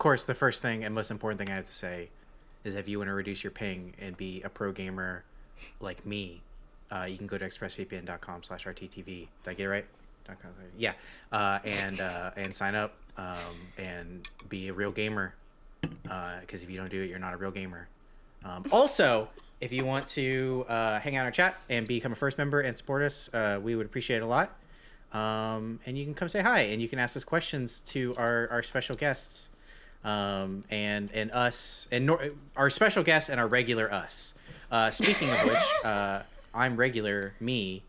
course, the first thing and most important thing I have to say is if you want to reduce your ping and be a pro gamer like me, uh, you can go to expressvpn.com slash rttv. Did I get it right? Yeah. Uh, and, uh, and sign up um, and be a real gamer. Because if you don't do it, you're not a real gamer. Um, also, if you want to uh, hang out in our chat and become a first member and support us, uh, we would appreciate it a lot. Um, and you can come say hi and you can ask us questions to our, our special guests um, and and us and nor- our special guests and our regular us. Uh, speaking of which, uh, I'm regular me,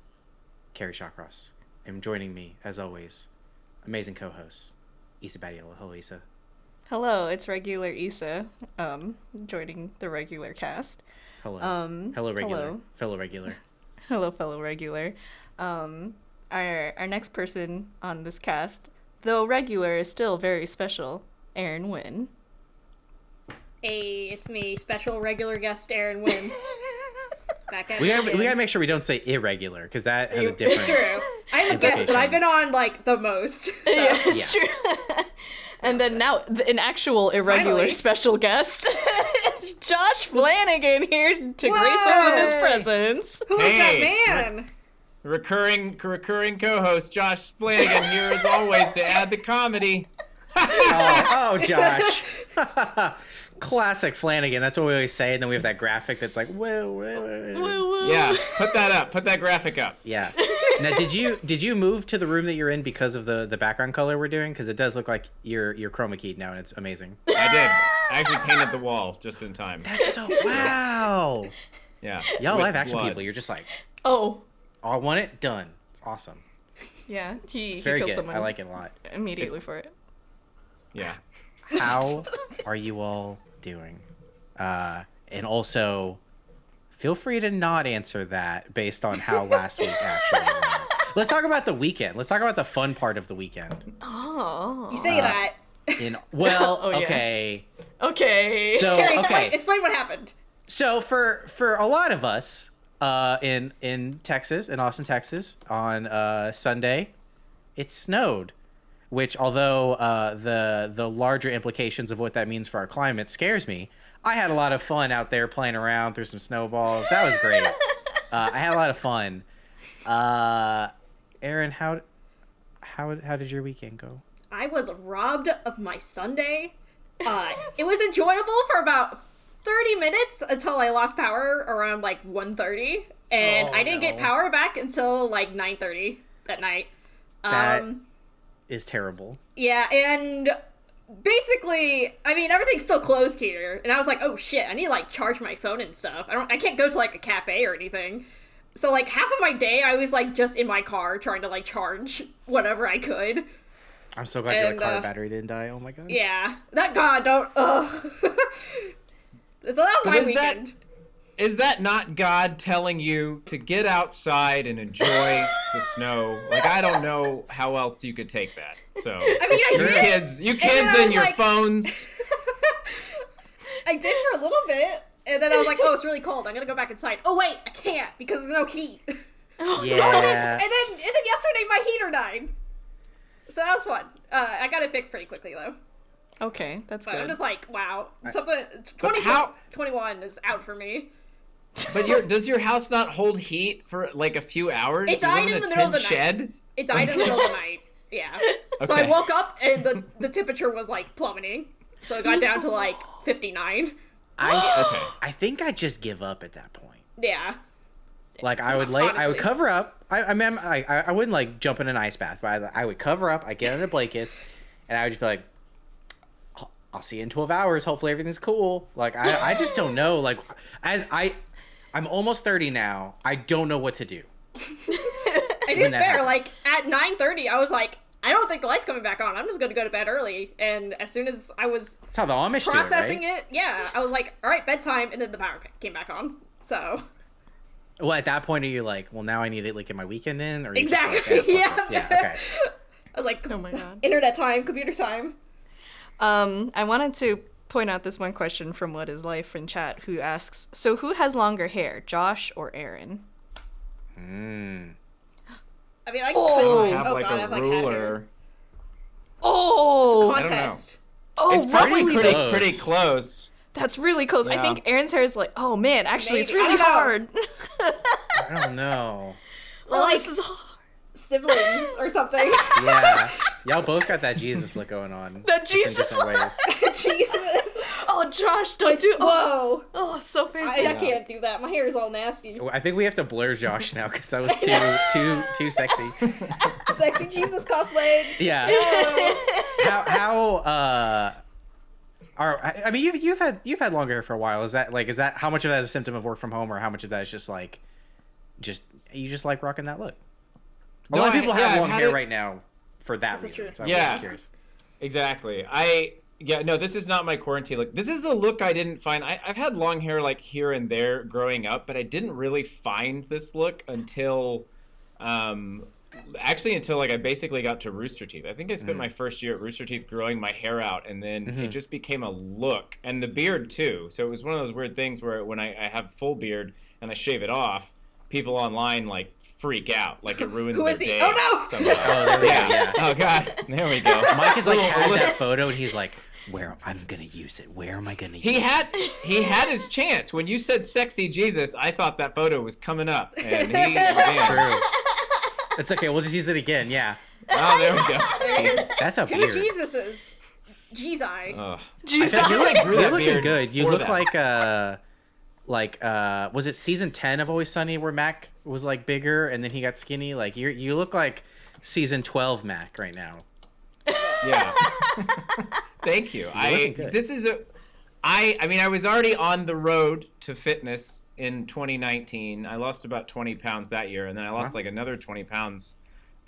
Kerry Shawcross. And joining me as always, amazing co-host Isa Badiola. Hello, Isa. Hello, it's regular Isa, um, joining the regular cast. Hello. Um, hello, regular. hello. Fellow regular. Hello, fellow regular. Um, our our next person on this cast, though regular, is still very special. Aaron Wynn. Hey, it's me, special regular guest Aaron Wynn. Back at We gotta, we gotta make sure we don't say irregular because that has a different. It's true. I'm a guest, but I've been on like the most. so- Yeah, it's true. and then now an actual irregular Finally. special guest, Josh Flanagan here to grace us with his presence. Who is Hey. that man? recurring recurring co-host Josh Flanagan here as always to add the comedy. Oh, oh, Josh. Classic Flanagan. That's what we always say. And then we have that graphic that's like, whoa, whoa, whoa. Woo woo. Yeah, put that up. Put that graphic up. Yeah. Now, did you did you move to the room that you're in because of the the background color we're doing? Because it does look like you're you're chroma keyed now, and it's amazing. I did. I actually painted the wall just in time. That's so wow. Yeah. Y'all live action blood. people. You're just like, Oh, I want it done. It's awesome. yeah. He, It's he very killed good. someone I like it a lot. immediately for it. Yeah. How are you all doing? Uh, and also, feel free to not answer that based on how last week actually went. Let's talk about the weekend. Let's talk about the fun part of the weekend. Oh. You say that. In well, Oh, yeah. okay. Okay. So Okay, explain, explain what happened. So for for a lot of us uh, in in Texas, in Austin, Texas, on uh, Sunday, it snowed. Which, although uh, the the larger implications of what that means for our climate scares me, I had a lot of fun out there playing around through some snowballs. That was great. uh, I had a lot of fun. Uh, Aaron, how how how did your weekend go? I was robbed of my Sunday. Uh, it was enjoyable for about 30 minutes until I lost power around like 1.30. And Oh, I didn't get power back until like 9.30 that night. That Um, is terrible. Yeah, and basically, I mean, everything's still closed here, and I was like, oh shit, I need to like charge my phone and stuff. I don't, I can't go to like a cafe or anything. So like half of my day, I was like just in my car trying to like charge whatever I could. I'm so glad your car uh, battery didn't die. Oh my god. Yeah, that God don't. Ugh. so that was my is that- weekend. Is that not God telling you to get outside and enjoy the snow? Like I don't know how else you could take that. So I mean, I you did. kids, you kids I and your like- phones. I did for a little bit, and then I was like, oh, it's really cold. I'm gonna go back inside. Oh wait, I can't because there's no heat. Oh, and, then, Yeah. and then and then yesterday my heater died. So that was fun. Uh, I got it fixed pretty quickly though. Okay, that's But good. I'm just like, wow, something 20, how- 21 is out for me. But your does your house not hold heat for like a few hours? It Do died in a the middle of tin the night. shed? It died in the middle of the night. Yeah. So I woke up and the the temperature was like plummeting. So it got down to like 59. I Okay. I think I just give up at that point. Yeah. Like I would lay, I would cover up. I, I mean, I, I I wouldn't like jump in an ice bath, but I, I would cover up. I get under blankets, and I would just be like, "I'll- "I'll see you in twelve hours. Hopefully everything's cool." Like I, I just don't know. Like as I, I'm almost thirty now. I don't know what to do. It is fair. happens. Like at 9:30 I was like I don't think the light's coming back on. I'm just going to go to bed early. And as soon as I was That's how the Amish do it, processing right? it, yeah, I was like, "All right, bedtime." And then the power came back on. So, Well, at that point, are you like, well, now I need to like get my weekend in, or Exactly, like, yeah, yeah. fuck this. yeah, okay. I was like, oh my god. internet time, computer time. Um, I wanted to point out this one question from What Is Life in chat, who asks, "So who has longer hair, Josh or Aaron?" Mm. I mean, I Oh. could have oh like god, I a have like hat hair. ruler. Oh, I don't know. Contest. it's probably roughly pretty, close. pretty close. That's really close. I think Aaron's hair is like, oh man, actually, it's Maybe. I really don't hard. I don't know. Or oh, like this is hard. siblings or something. Yeah, y'all both got that Jesus look going on. That Jesus different ways. Jesus. Oh, Josh, don't do. Oh, Whoa. oh so fancy. I, I can't do that. My hair is all nasty. I think we have to blur Josh now because that was too too too sexy. Sexy Jesus cosplay. Yeah. how how uh are I I mean you've you've had you've had longer hair for a while. Is that like is that how much of that is a symptom of work from home or how much of that is just like just you just like rocking that look? A No, lot of people yeah, have I've long hair it- right now for that This reason. true. So I'm Yeah. curious. Exactly. I yeah no. This is not my quarantine look. This is a look I didn't find. I, I've had long hair like here and there growing up, but I didn't really find this look until, um, actually until like I basically got to Rooster Teeth. I think I spent my first year at Rooster Teeth growing my hair out, and then it just became a look, and the beard too. So it was one of those weird things where when I, I have full beard and I shave it off, people online like freak out, like it ruins Who their is he? day. Oh, no! somehow. Oh, there we go. yeah. Yeah. Oh god. There we go. Mike is like Little- had that photo and he's like, where I'm gonna use it. Where am I gonna use He it? had he had his chance. When you said sexy Jesus, I thought that photo was coming up. And he man. True. It's okay. We'll just use it again. Yeah. Oh, there we go. That's a Two beard. Jesuses. Jesus. Ugh. Jesus. I feel like grew you're looking good. You look that. like uh like uh was it season 10 of Always Sunny where Mac was like bigger and then he got skinny? Like you you look like season 12 Mac right now. Yeah. Thank you. I looking good. this is a I I mean I was already on the road to fitness in 2019. I lost about 20 pounds that year and then I lost Wow. like another 20 pounds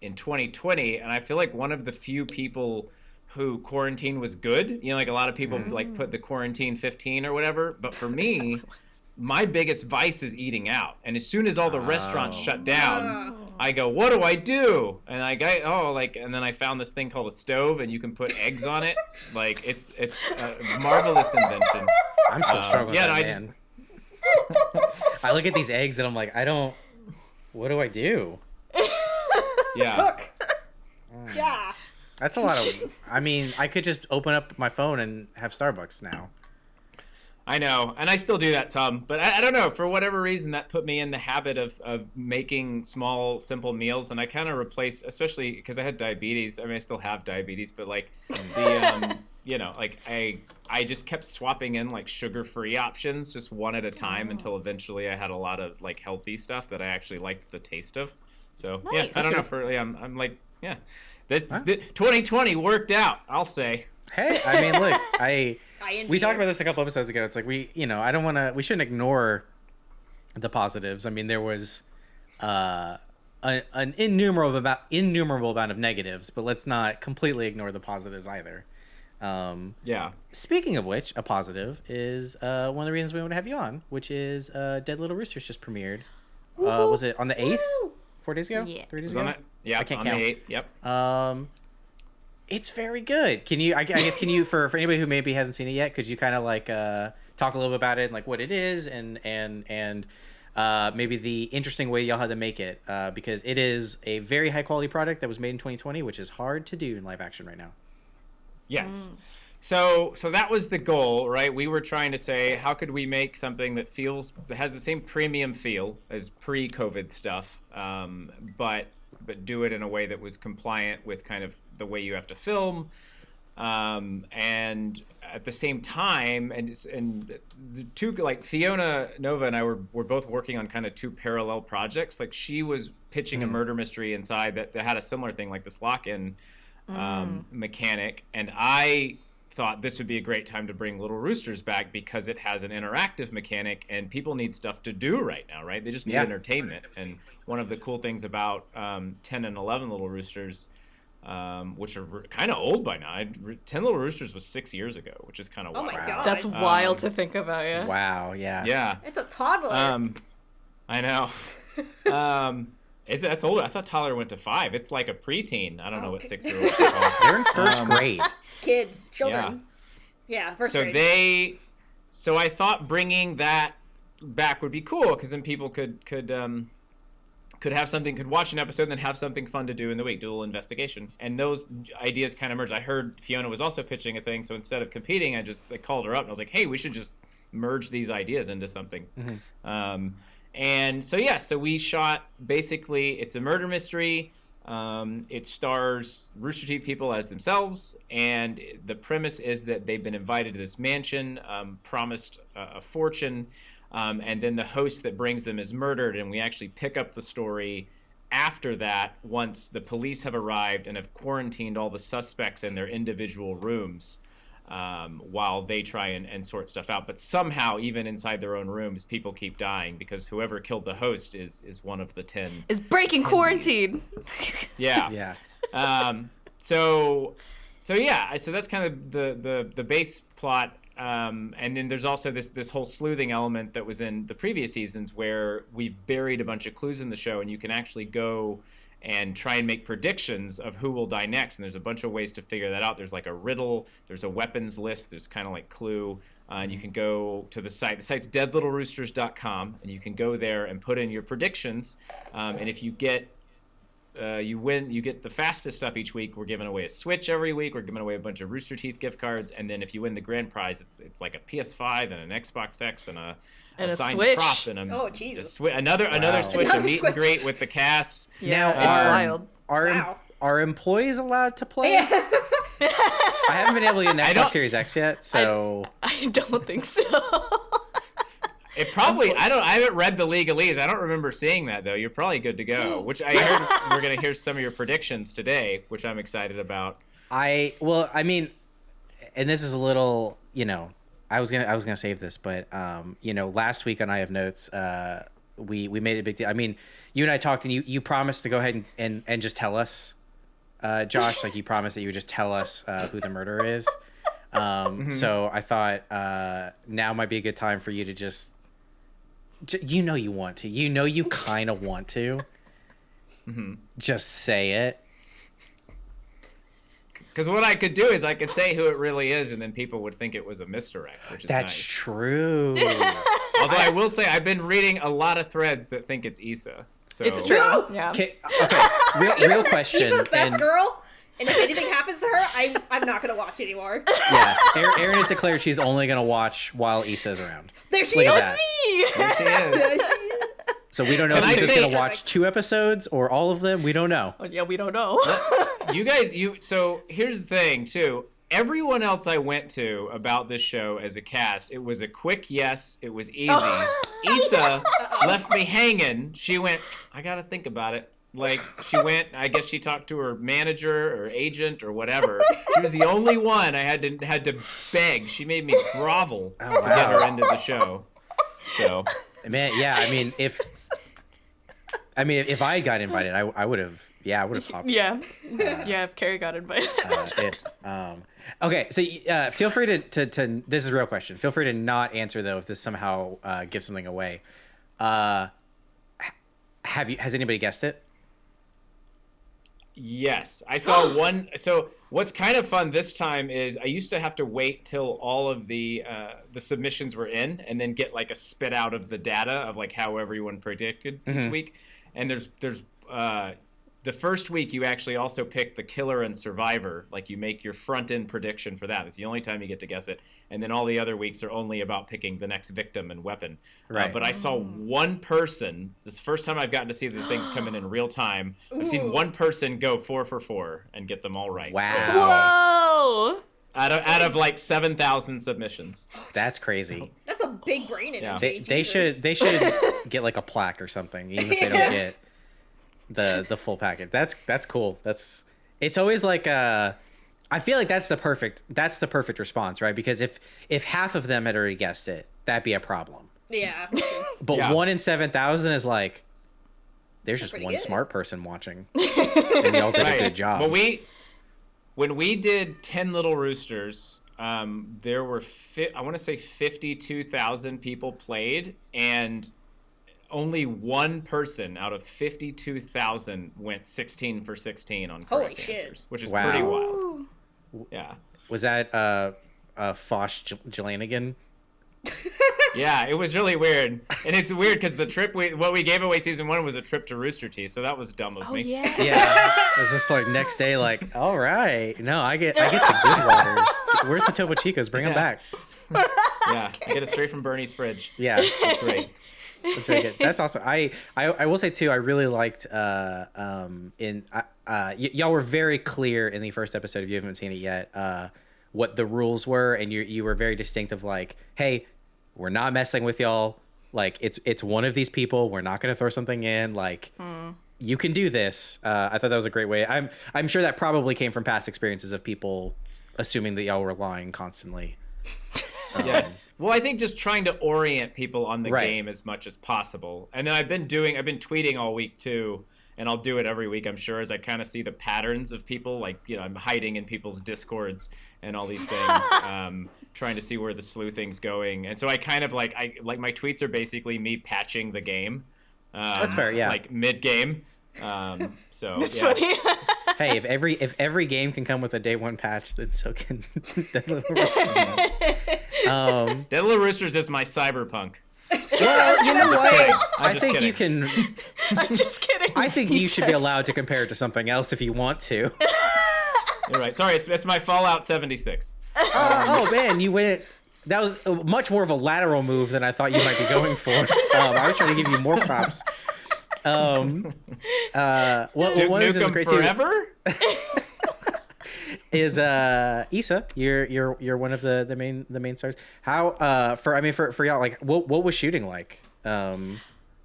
in 2020 and I feel like one of the few people who quarantine was good. You know like a lot of people Mm-hmm. like put the quarantine 15 or whatever, but for me my biggest vice is eating out. And as soon as all the restaurants Oh. shut down, I go, what do I do? And I go, oh, like, and then I found this thing called a stove, and you can put eggs on it. Like, it's it's a marvelous invention. I'm still Um, struggling yeah, no, I just- man. I look at these eggs and I'm like, I don't what do I do? Yeah, Cook. Yeah. That's a lot of I mean, I could just open up my phone and have Starbucks now. I know, and I still do that some, but I, I don't know. For whatever reason, that put me in the habit of of making small, simple meals, and I kind of replaced, especially because I had diabetes. I mean, I still have diabetes, but like the um, you know, like I I just kept swapping in like sugar free options, just one at a time, until eventually I had a lot of like healthy stuff that I actually liked the taste of. So yeah, I don't know. For yeah, I'm, I'm like yeah, this, Huh? this 2020 worked out. I'll say. Hey, I mean, look, I I we talked about this a couple episodes ago. It's like we, you know, I don't want to. We shouldn't ignore the positives. I mean, there was uh, a, an innumerable about innumerable amount of negatives, but let's not completely ignore the positives either. Um, Yeah. speaking of which, a positive is uh, one of the reasons we want to have you on, which is uh, Dead Little Roosters just premiered. Uh, was it on the eighth? Four days ago? Yeah. Three days Was ago? it? Yeah, I can't on count. the eight. Yep. Um, it's very good. Can you? I, I guess can you for for anybody who maybe hasn't seen it yet? Could you kind of like uh, talk a little bit about it, and like what it is, and and and uh, maybe the interesting way y'all had to make it, uh, because it is a very high quality product that was made in 2020, which is hard to do in live action right now. Yes. So so that was the goal, right? We were trying to say how could we make something that feels that has the same premium feel as pre-COVID stuff, um, but but do it in a way that was compliant with kind of the way you have to film, um, and at the same time, and and the two like Fiona Nova and I were were both working on kind of two parallel projects. Like she was pitching a murder mystery inside that, that had a similar thing, like this lock-in um, mechanic, and I thought this would be a great time to bring Little Roosters back because it has an interactive mechanic and people need stuff to do right now, right? They just need Yeah. entertainment. And one of the cool things about um, 10 and 11 Little Roosters, um, which are kind of old by now, I, 10 Little Roosters was six years ago, which is kind of Oh wild. my god. That's wild Um, to think about, yeah. Wow. Yeah. Yeah. It's a toddler. Um, I know. is it, that's older? I thought Tyler went to five. It's like a preteen. I don't know what six year olds are called. They're in first Um, grade. Kids, children. Yeah, yeah first so grade. they so i thought bringing that back would be cool because then people could could um could have something, could watch an episode, and then have something fun to do in the week, do a little investigation. And those ideas kind of merged. I heard Fiona was also pitching a thing, so instead of competing, I just I called her up and I was like, hey, we should just merge these ideas into something. Um, and so yeah, so we shot basically it's a murder mystery. Um, it stars Rooster Teeth people as themselves, and the premise is that they've been invited to this mansion, um, promised a, a fortune, um, and then the host that brings them is murdered, and we actually pick up the story after that once the police have arrived and have quarantined all the suspects in their individual rooms um, while they try and, and sort stuff out. But somehow, even inside their own rooms, people keep dying because whoever killed the host is is one of the ten. Is breaking quarantine. Yeah. Yeah. um, so so yeah, so that's kind of the the the base plot. Um, and then there's also this this whole sleuthing element that was in the previous seasons where we've buried a bunch of clues in the show, and you can actually go and try and make predictions of who will die next. And there's a bunch of ways to figure that out. There's like a riddle, there's a weapons list, there's kind of like Clue. Uh, and you can go to the site. The site's deadlittleroosters.com, and you can go there and put in your predictions. Um, and if you get uh, you win you get the fastest stuff each week we're giving away a switch every week we're giving away a bunch of rooster teeth gift cards and then if you win the grand prize it's it's like a ps5 and an xbox x and a, And a signed Switch. prop and a, Oh, a Jesus. swi- another another switch Another a meet Switch. and greet with the cast Yeah, Now, it's um, wild. Are Wow. are employees allowed to play? Yeah. I haven't been able to get an I don't- Xbox Series X yet, so I don't think so. it probably i don't i haven't read the legalese i don't remember seeing that though you're probably good to go which i heard we're going to hear some of your predictions today which i'm excited about I well, I mean, and this is a little, you know, I was gonna I was gonna save this, but um, you know, last week on I have notes, uh, we we made a big deal. I mean, you and I talked, and you you promised to go ahead and and, and just tell us, uh, Josh, like you promised that you would just tell us uh, who the murderer is. Um, so I thought uh, now might be a good time for you to just, you know, you want to, you know, you kind of want to, mm-hmm. just say it. because what i could do is i could say who it really is and then people would think it was a misdirect which is That's nice. true. Although I will say I've been reading a lot of threads that think it's Issa. So It's true. No. Yeah. Okay, okay. Real, real question. Issa's best and- girl. And if anything happens to her, I'm I'm not gonna watch anymore. Yeah, Erin Erin has declared she's only gonna watch while Issa's around. There she Look is. at that. There she is. There she is. So we don't know Can if I Issa's gonna watch two episodes or all of them. We don't know. Oh, yeah, we don't know. you guys, you so here's the thing too. Everyone else I went to about this show as a cast, it was a quick yes. It was easy. Issa left me hanging. She went, I gotta think about it. Like she went, I guess she talked to her manager or agent or whatever. She was the only one I had to had to beg. She made me grovel Oh, to get her into the show. So Man, yeah. I mean, if I mean if I got invited, I, I would have. Yeah, I would have hopped. yeah. Yeah, if Kerry got invited. Uh, if, um, okay, so uh, feel free to, to, to this is a real question. Feel free to not answer though if this somehow uh, gives something away. Uh, have you? Has anybody guessed it? Yes, I saw one. So what's kind of fun this time is I used to have to wait till all of the uh, the submissions were in, and then get like a spit out of the data of like how everyone predicted each week. And there's there's uh, the first week you actually also pick the killer and survivor. Like you make your front end prediction for that. It's the only time you get to guess it. And then all the other weeks are only about picking the next victim and weapon. Uh, Right. but I saw one person. This is the first time I've gotten to see the things come in in real time. I've seen one person go four for four and get them all right. So, Wow, Whoa! out of out of like seven thousand submissions. that's crazy. That's a big brain Yeah. They, they should they should get like a plaque or something, even if they don't get the the full package. That's that's cool. That's it's always like uh I feel like that's the perfect that's the perfect response, right? Because if if half of them had already guessed it, that'd be a problem. Yeah. But Yeah. one in seven thousand is like there's just one good. smart person watching, and y'all did a good job. But we, when we did Ten Little Roosters, um, there were fi- I want to say fifty-two thousand people played, and only one person out of fifty-two thousand went sixteen for sixteen on Holy correct shit. answers, which is Wow. pretty wild. Yeah. was that uh uh Fosh J- Jelanigan? yeah, it was really weird, and it's weird because the trip we what we gave away season one was a trip to Rooster Teeth, so that was dumb of Oh me. yeah. Yeah, it was just like next day, like, all right, no, I get, I get the good water. Where's the Topo Chicos? Bring them back. Yeah, I get it straight from Burnie's fridge. Yeah, It's great. That's very good. That's awesome. I, I, I will say too, I really liked, uh, um, in, uh, uh, y- y'all were very clear in the first episode. If you haven't seen it yet, uh, what the rules were, and you, you were very distinctive. Like, hey, we're not messing with y'all. Like, it's, it's one of these people. We're not gonna throw something in. Like, you can do this. Uh, I thought that was a great way. I'm I'm sure that probably came from past experiences of people assuming that y'all were lying constantly. Yes. Well, I think just trying to orient people on the Right. game as much as possible. And then I've been doing, I've been tweeting all week too, and I'll do it every week, I'm sure, as I kind of see the patterns of people. Like, you know, I'm hiding in people's discords and all these things, um, trying to see where the sleuthing's going. And so I kind of like, I like my tweets are basically me patching the game. Um, That's fair, yeah. Like mid game. Um, so It's yeah. funny. hey, if every if every game can come with a day one patch, then so can Dead Little Roosters. Um, Dead Little Roosters is my cyberpunk. well, you know what? I'm I just think you can. I'm just kidding. I think He you should be allowed to compare it to something else if you want to. You're right. Sorry, it's, it's my Fallout 76. oh man, you went. That was much more of a lateral move than I thought you might be going for. Um, I was trying to give you more props. Um, uh, what, Duke one of this great too forever? Is uh Issa. You're you're you're one of the the main the main stars. How uh for I mean for for y'all like what what was shooting like? Um,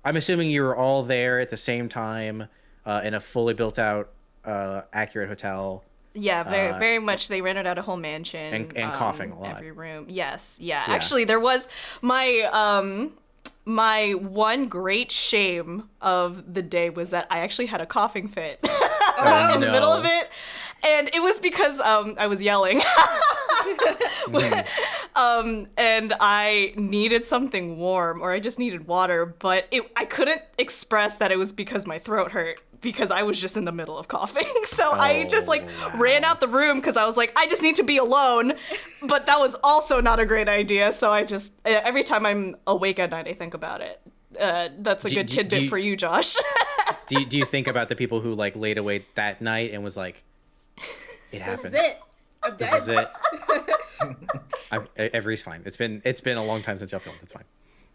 I'm assuming you were all there at the same time uh, in a fully built out uh accurate hotel. Yeah, very Uh, very much. They rented out a whole mansion And- and coughing a lot. Every room. Yes, yeah. Yeah. Actually, there was my um my one great shame of the day was that I actually had a coughing fit Oh, in the middle of it, and it was because um I was yelling. um and I needed something warm or I just needed water, but it I couldn't express that it was because my throat hurt because I was just in the middle of coughing. So I just like Oh, wow. ran out the room because I was like, I just need to be alone. But that was also not a great idea. So I just every time I'm awake at night, I think about it. Uh, that's a Do- good do- tidbit do you- for you, Josh. Do you, do you think about the people who like laid awake that night and was like, it happened. This happened. is it. I'm This dead. is it. I'm, Every's fine. It's been it's been a long time since y'all filmed. It's fine.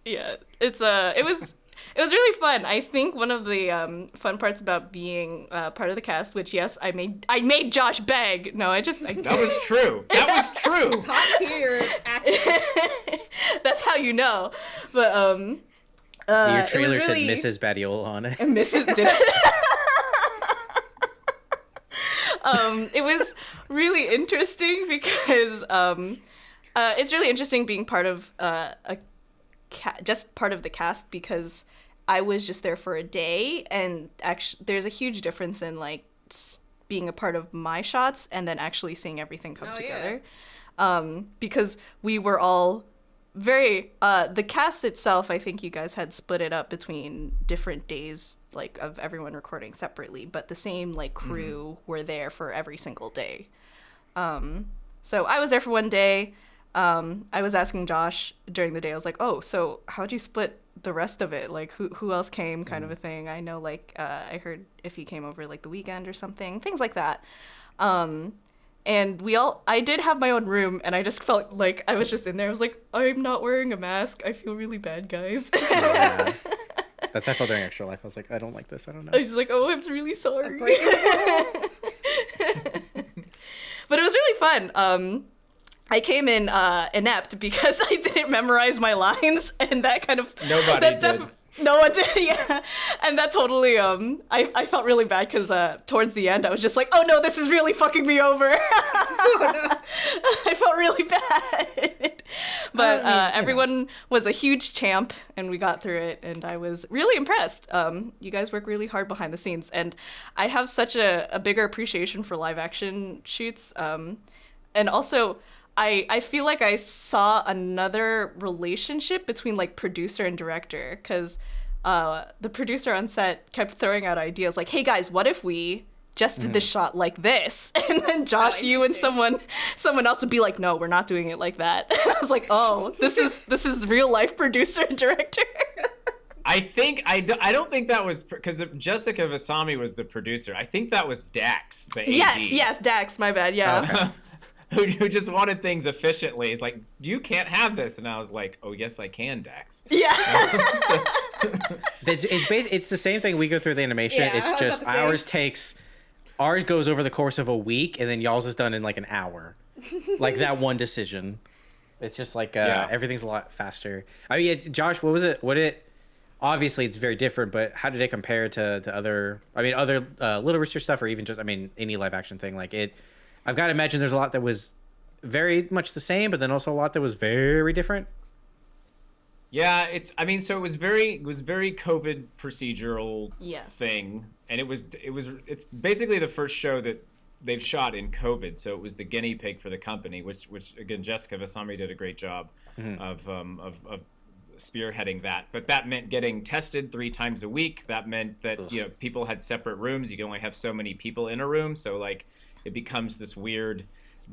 yeah, it's uh, it was. It was really fun. I think one of the um, fun parts about being uh, part of the cast, which yes, I made I made Josh beg. No, I just I, That was true. That was true. Top tier acting. that's how you know. But um, uh, Your it trailer was really... said Mrs. Badiola on it. Mrs. did it. Um, it was really interesting because um, uh, it's really interesting being part of uh, a ca- just part of the cast because I was just there for a day and actually there's a huge difference in like being a part of my shots and then actually seeing everything come Oh, yeah. together um, because we were all very uh the cast itself i think you guys had split it up between different days like of everyone recording separately but the same like crew were there for every single day. Um so i was there for one day. Um i was asking josh during the day i was like oh so how'd you split the rest of it? Like who who else came? kind of a thing. I know like uh, i heard if he came over like the weekend or something things like that. Um and we all i did have my own room and i just felt like i was just in there i was like i'm not wearing a mask i feel really bad guys Yeah. That's how I felt during extra life. I was like, I don't like this. I don't know i was just like oh i'm really sorry Breaking the rules. but it was really fun um I came in uh, inept because I didn't memorize my lines, and that kind of Nobody that did. no one did, yeah. And that totally um, I, I felt really bad because uh, towards the end I was just like, oh no, this is really fucking me over. I felt really bad. but uh, you everyone was a huge champ, and we got through it, and I was really impressed. Um, you guys work really hard behind the scenes, and I have such a, a bigger appreciation for live action shoots. Um, and also, I I feel like I saw another relationship between like producer and director because uh, the producer on set kept throwing out ideas like, "Hey guys, what if we just did the shot like this, and then Josh, you and someone, someone else would be like, "No, we're not doing it like that." And I was like, "Oh, this is this is real life producer and director." I think I, do, I don't think that was because Jessica Vasami was the producer. I think that was Dax, the AD. yes, yes, Dax, my bad. Yeah, who, who just wanted things efficiently. He's like, you can't have this, and I was like, oh yes, I can, Dax. yeah. It's it's bas- it's the same thing we go through the animation. Yeah, it's just about say. ours takes ours goes over the course of a week, and then y'all's is done in like an hour. like that one decision. It's just like uh, Yeah. everything's a lot faster. I mean, Josh, what was it? What it? Obviously, it's very different, but how did it compare to, to other? I mean, other uh, Little Rooster stuff, or even just I mean, any live action thing. Like it, I've got to imagine there's a lot that was very much the same, but then also a lot that was very different. Yeah, it's. I mean, so it was very, it was very COVID procedural Yes. thing, and it was, it was, it's basically the first show that they've shot in COVID. So it was the guinea pig for the company, which, which again, Jessica Vasami did a great job of, um, of, of spearheading that. But that meant getting tested three times a week. That meant that you know people had separate rooms. You can only have so many people in a room. So like, it becomes this weird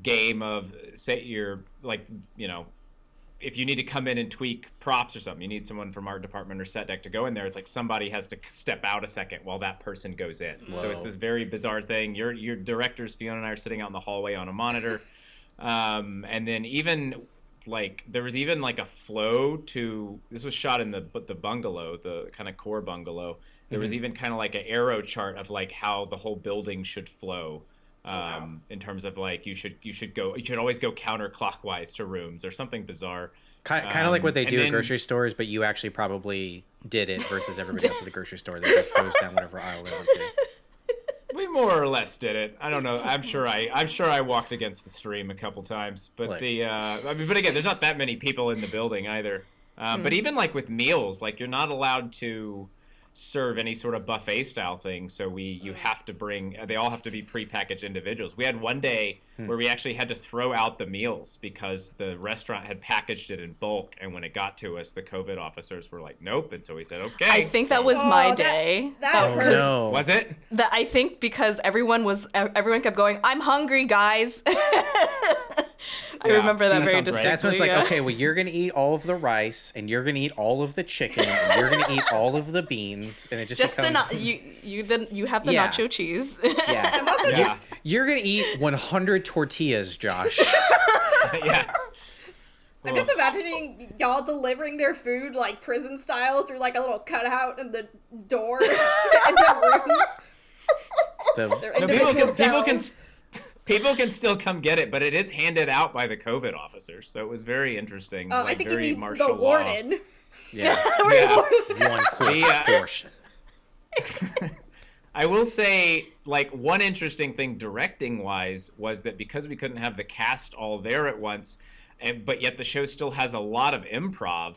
game of say you're like you know if you need to come in and tweak props or something, you need someone from art department or set deck to go in there. It's like somebody has to step out a second while that person goes in. So it's this very bizarre thing. Your your directors, Fiona and I, are sitting out in the hallway on a monitor, um, and then even like there was even like a flow to this was shot in the but the bungalow, the kind of core bungalow. There was even kind of like an arrow chart of like how the whole building should flow um, in terms of like you should you should go you should always go counterclockwise to rooms or something bizarre. Kind, kind of like what Um, they and do at grocery stores, but you actually probably did it versus everybody else at the grocery store that just goes down whatever aisle they want to. We more or less did it. I don't know. I'm sure I I'm sure I walked against the stream a couple times, but Like- the uh, I mean, but again, there's not that many people in the building either. Um, But even like with meals, like you're not allowed to serve any sort of buffet style thing. So we you mm. have to bring. Uh, they all have to be prepackaged individuals. We had one hmm. day where we actually had to throw out the meals because the restaurant had packaged it in bulk, and when it got to us, the COVID officers were like, "Nope," and so we said, "Okay." I think that was Oh, my that- day. that That- hurts. 'cause No. Was it? That I think because everyone was everyone kept going, I'm hungry, guys. I Yeah, remember that see, very sounds right. distinctly. That's when it's like, yeah. okay, well, you're gonna eat all of the rice, and you're gonna eat all of the chicken, and you're gonna eat all of the beans, and it just, Just the becomes na- you you then you have the Yeah. nacho cheese. yeah. Yeah. You're gonna eat 100 tortillas, Josh. yeah. I'm just imagining y'all delivering their food like prison style through like a little cutout in the door and their rooms. The, Their No, people can people can cells. People can still come get it, but it is handed out by the COVID officers, so it was very interesting. Oh, like I think you very mean martial the law. warden. yeah, Yeah. one quick The, uh, portion. I will say, like one interesting thing directing wise was that because we couldn't have the cast all there at once, and but yet the show still has a lot of improv.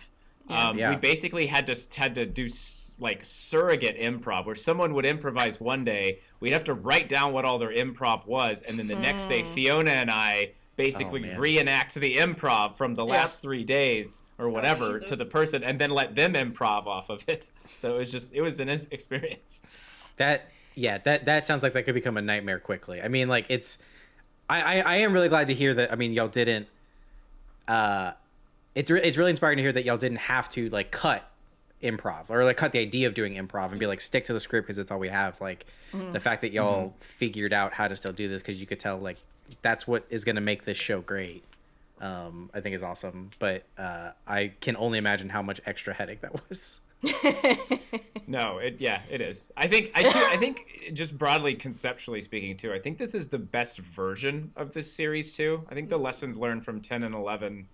Um, Yeah. We basically had to had to do s- like surrogate improv, where someone would improvise one day, we'd have to write down what all their improv was, and then the next day, Fiona and I basically man. reenact the improv from the Yeah. last three days or whatever to the person, and then let them improv off of it. So it was just it was an experience. That yeah, that that sounds like that could become a nightmare quickly. I mean, like it's, I I, I am really glad to hear that. I mean, y'all didn't. Uh, it's re- it's really inspiring to hear that y'all didn't have to like cut improv or like cut the idea of doing improv and be like stick to the script because it's all we have. Like the fact that y'all figured out how to still do this because you could tell like that's what is going to make this show great. Um, I think is awesome, but uh, I can only imagine how much extra headache that was. No, it yeah, it is. I think I too, I think just broadly conceptually speaking too, I think this is the best version of this series too. I think the lessons learned from 10 and 11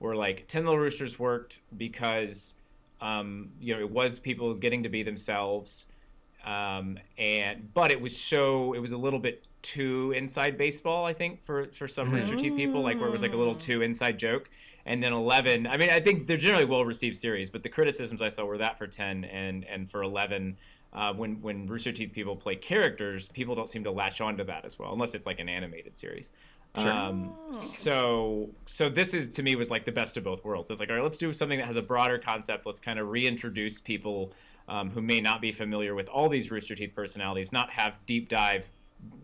were like 10 Little Roosters worked because um, you know, it was people getting to be themselves. Um, and but it was so it was a little bit too inside baseball, I think, for for some Rooster Teeth people, like where it was like a little too inside joke. And then eleven, I mean, I think they're generally well received series, but the criticisms I saw were that for ten and and for eleven. Uh, when when Rooster Teeth people play characters, people don't seem to latch onto that as well, unless it's like an animated series. Um, so so this is to me was like the best of both worlds. It's like all right, let's do something that has a broader concept. Let's kind of reintroduce people um, who may not be familiar with all these Rooster Teeth personalities, not have deep dive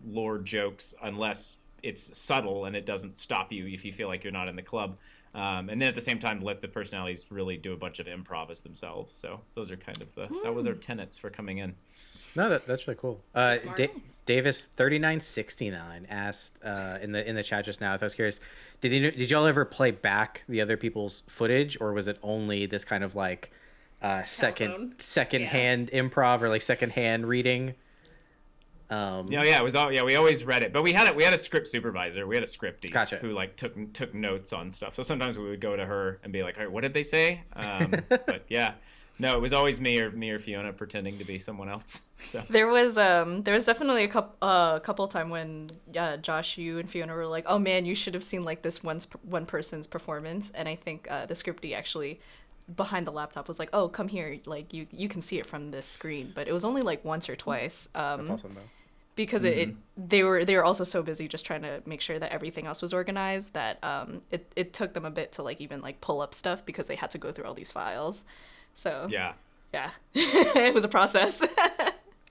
lore jokes unless it's subtle and it doesn't stop you if you feel like you're not in the club. Um, and then at the same time, let the personalities really do a bunch of improv as themselves. So those are kind of the that was our tenets for coming in. No, that, that's really cool. Uh, da- Davis thirty nine sixty nine asked uh, in the in the chat just now. I was curious, did you did y'all ever play back the other people's footage, or was it only this kind of like uh, second Telephone? second Yeah. hand improv or like second hand reading? Um, Yeah, yeah, it was all yeah. We always read it, but we had it. We had a script supervisor. We had a scripty Gotcha. who like took took notes on stuff. So sometimes we would go to her and be like, "All right, what did they say?" Um, but yeah, no, it was always me or me or Fiona pretending to be someone else. So There was um there was definitely a couple uh, couple time when uh, Josh you and Fiona were like, "Oh man, you should have seen like this one one person's performance." And I think uh, the scripty actually behind the laptop was like, "Oh, come here, like you you can see it from this screen." But it was only like once or twice. Um that's awesome though. because it, it they were they were also so busy just trying to make sure that everything else was organized that um it, it took them a bit to like even like pull up stuff because they had to go through all these files. So yeah, yeah. it was a process.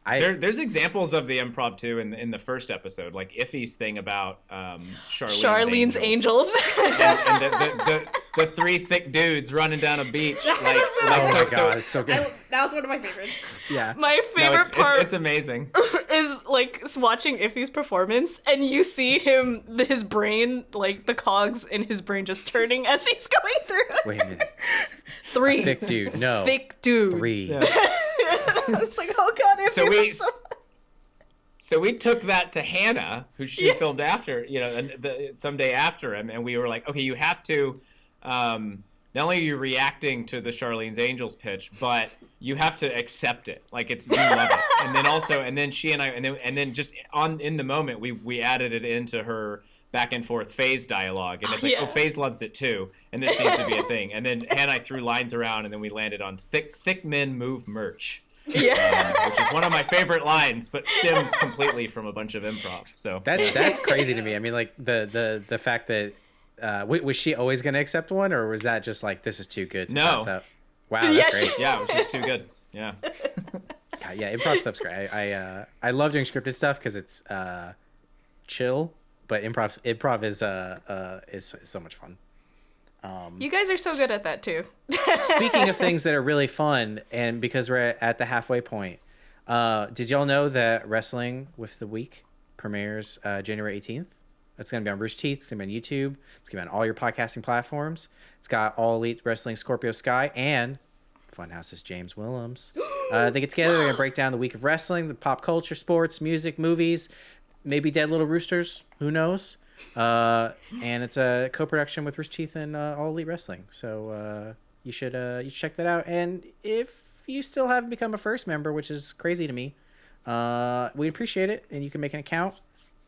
I there, there's examples of the improv too in in the first episode, like Iffy's thing about um, Charlene's, Charlene's angels. and, and the, the, the, the three thick dudes running down a beach. Like, like, oh so- my so- god, it's so good. I, that was one of my favorites. yeah. My no, favorite it's, part it's, it's amazing. Is like s- watching Iffy's performance and you see him his brain like the cogs in his brain just turning as he's going through. Wait a minute, Three thick dude. No, thick dude. three. Yeah. it's like oh god, Iffy. So we- that's so- So we took that to Hannah, who she filmed after, you know, and the, someday after him, and we were like, okay, you have to. Um, not only are you reacting to the Charlene's Angels pitch, but you have to accept it. Like it's you love it, and then also, and then she and I, and then and then just on in the moment, we we added it into her back and forth phase dialogue, and it's like, Yeah. oh, phase loves it too, and this needs to be a thing. And then Hannah and I threw lines around, and then we landed on thick thick men move merch yeah. uh, which is one of my favorite lines, but stems completely from a bunch of improv. So That's that's crazy to me. I mean, like the the the fact that uh, w- was she always going to accept one, or was that just like this is too good to No. pass up? Wow, that's Yeah, great. she- yeah, it was just too good. Yeah, God, yeah, improv stuff's great. I I, uh, I love doing scripted stuff because it's uh, chill, but improv improv is uh, uh is, is so much fun. You guys are so good at that too. Speaking of things that are really fun, and because we're at the halfway point, uh, did y'all know that Wrestling with the Week premieres uh, January eighteenth? It's gonna be on Rooster Teeth. It's gonna be on YouTube. It's gonna be on all your podcasting platforms. It's got all elite wrestling, Scorpio Sky, and Funhouse's James Willems. Uh, they get together. They're gonna break down the week of wrestling, the pop culture, sports, music, movies, maybe Dead Little Roosters. Who knows? Uh, and it's a co-production with Rooster Teeth and uh, All Elite Wrestling. So uh, you should uh, you should check that out. And if you still haven't become a first member, which is crazy to me, uh, we appreciate it. And you can make an account,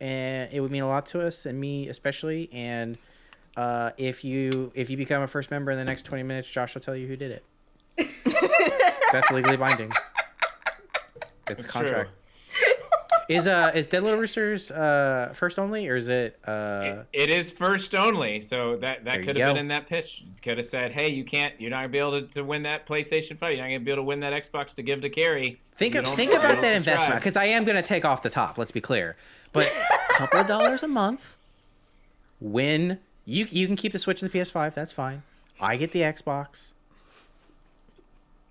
and it would mean a lot to us and me especially. And uh, if you if you become a first member in the next twenty minutes, Josh will tell you who did it. That's legally binding. It's a It's contract. Is uh is Dead Little Roosters uh first only or is it uh it is first only. So that that could have been in that pitch. Could have said, "Hey, you can't. You're not gonna be able to, to win that PlayStation Five. You're not gonna be able to win that Xbox to give to Kerry." think of, think about that subscribe." investment because I am gonna take off the top. Let's be clear, but a couple of dollars a month. Win you you can keep the Switch and the PS5. That's fine. I get the Xbox.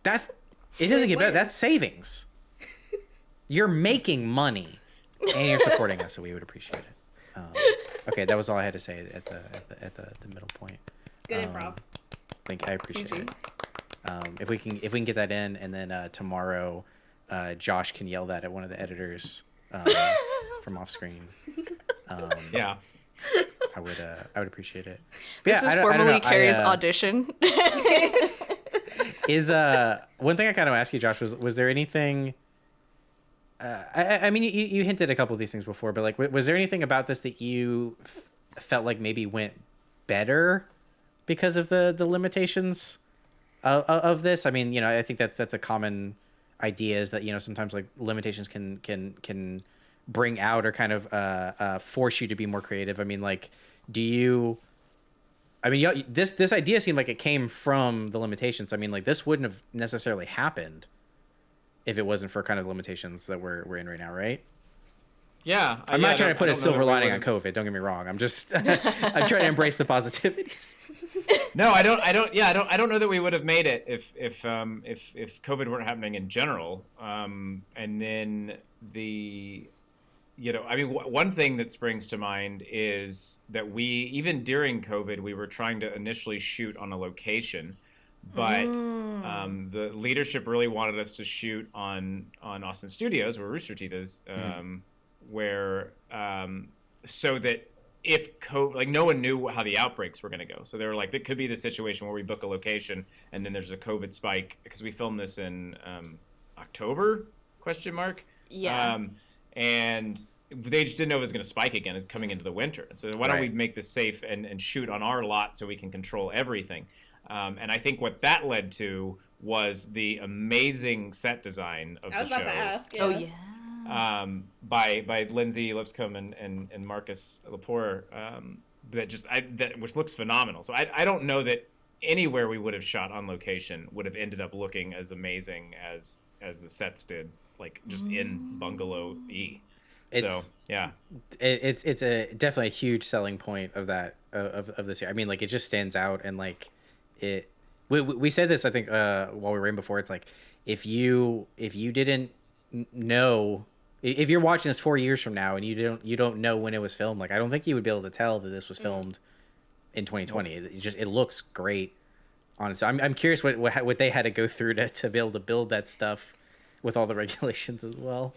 That's it doesn't get better. win. That's savings. You're making money, and you're supporting us, so we would appreciate it. Um, okay, that was all I had to say at the at the at the, the middle point. Good Um, improv. Thank I appreciate GG. it. Um, if we can if we can get that in, and then uh, tomorrow, uh, Josh can yell that at one of the editors um, from off screen. Um, Yeah. I would uh, I would appreciate it. But This yeah, I is don't- I don't formally know, I, Kerry's uh, audition. Is uh one thing I kind of asked you, Josh, was was there anything? Uh, I, I- mean, you, you hinted a couple of these things before, but like, was there anything about this that you f- felt like maybe went better because of the the limitations of, of this? I mean, you know, I think that's that's a common idea is that you know sometimes like limitations can can can bring out or kind of uh, uh, force you to be more creative. I mean, like, do you? I mean, this this idea seemed like it came from the limitations. I mean, like this wouldn't have necessarily happened if it wasn't for kind of the limitations that we're we're in right now, right? yeah, I'm yeah, not trying to put a silver lining on COVID. Don't get me wrong. I'm just I'm trying to embrace the positivities. No, I don't. I don't. Yeah, I don't. I don't know that we would have made it if if um, if if COVID weren't happening in general. Um, and then the, you know, I mean, w- one thing that springs to mind is that we even during COVID we were trying to initially shoot on a location, but um, the leadership really wanted us to shoot on on Austin Studios where Rooster Teeth is, um, where um, so that if COVID, like no one knew how the outbreaks were going to go. So they were like, it could be the situation where we book a location and then there's a COVID spike because we filmed this in um, October question mark. Yeah. Um, and they just didn't know it was going to spike again. It's coming into the winter. So why don't we make this safe and, and shoot on our lot so we can control everything? Um, and I think what that led to was the amazing set design of the show. I was the about show to ask. Oh yeah. yeah. um, by by Lindsay Lipscomb and, and, and Marcus Lepore um, that just I, that which looks phenomenal. So I, I don't know that anywhere we would have shot on location would have ended up looking as amazing as as the sets did, like just in Bungalow E. It's- so yeah, it, it's it's a definitely a huge selling point of that of of this year. I mean, like it just stands out and like it. We, we said this I think uh while we were in before. It's like if you if you didn't know if you're watching this four years from now and you don't you don't know when it was filmed, like I don't think you would be able to tell that this was filmed in 2020. It just it looks great. Honestly, I'm I'm curious what what, what they had to go through to to be able to build that stuff with all the regulations as well.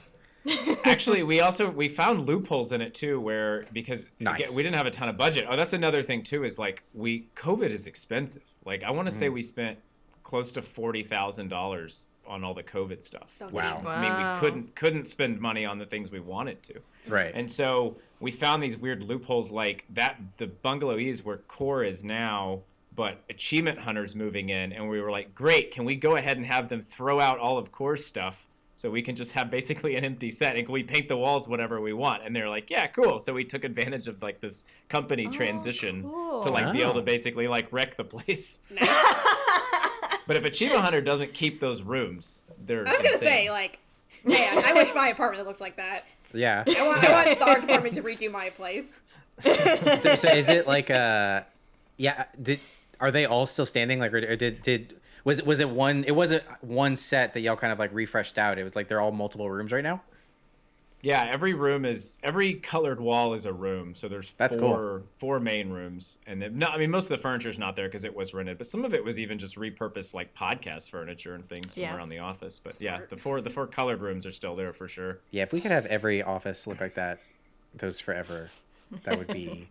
Actually we also we found loopholes in it too where because Nice. we didn't have a ton of budget oh that's another thing too is like we covid is expensive like i want to say Mm. we spent close to $40000 on all the covid stuff Don't Wow. i mean we couldn't couldn't spend money on the things we wanted to Right. and so we found these weird loopholes like that the bungalow E is where core is now but achievement hunters moving in and we were like great can we go ahead and have them throw out all of core's stuff so we can just have basically an empty set and can we paint the walls whatever we want and they're like yeah cool so we took advantage of like this company transition to like be able Oh. to basically like wreck the place Nice. but if achievement hunter doesn't keep those rooms they're I was gonna say like, man, I wish my apartment looked like that. yeah. I want, I want the art department to redo my place. so, so is it like uh yeah did are they all still standing like or, or did did was it was it one it wasn't one set that y'all kind of like refreshed out it was like they're all multiple rooms right now Yeah, every room is every colored wall is a room. So there's That's four four main rooms, and then, no, I mean most of the furniture is not there because it was rented, but some of it was even just repurposed like podcast furniture and things from Yeah. around the office. But yeah, the four the four colored rooms are still there for sure. yeah if we could have every office look like that those forever that would be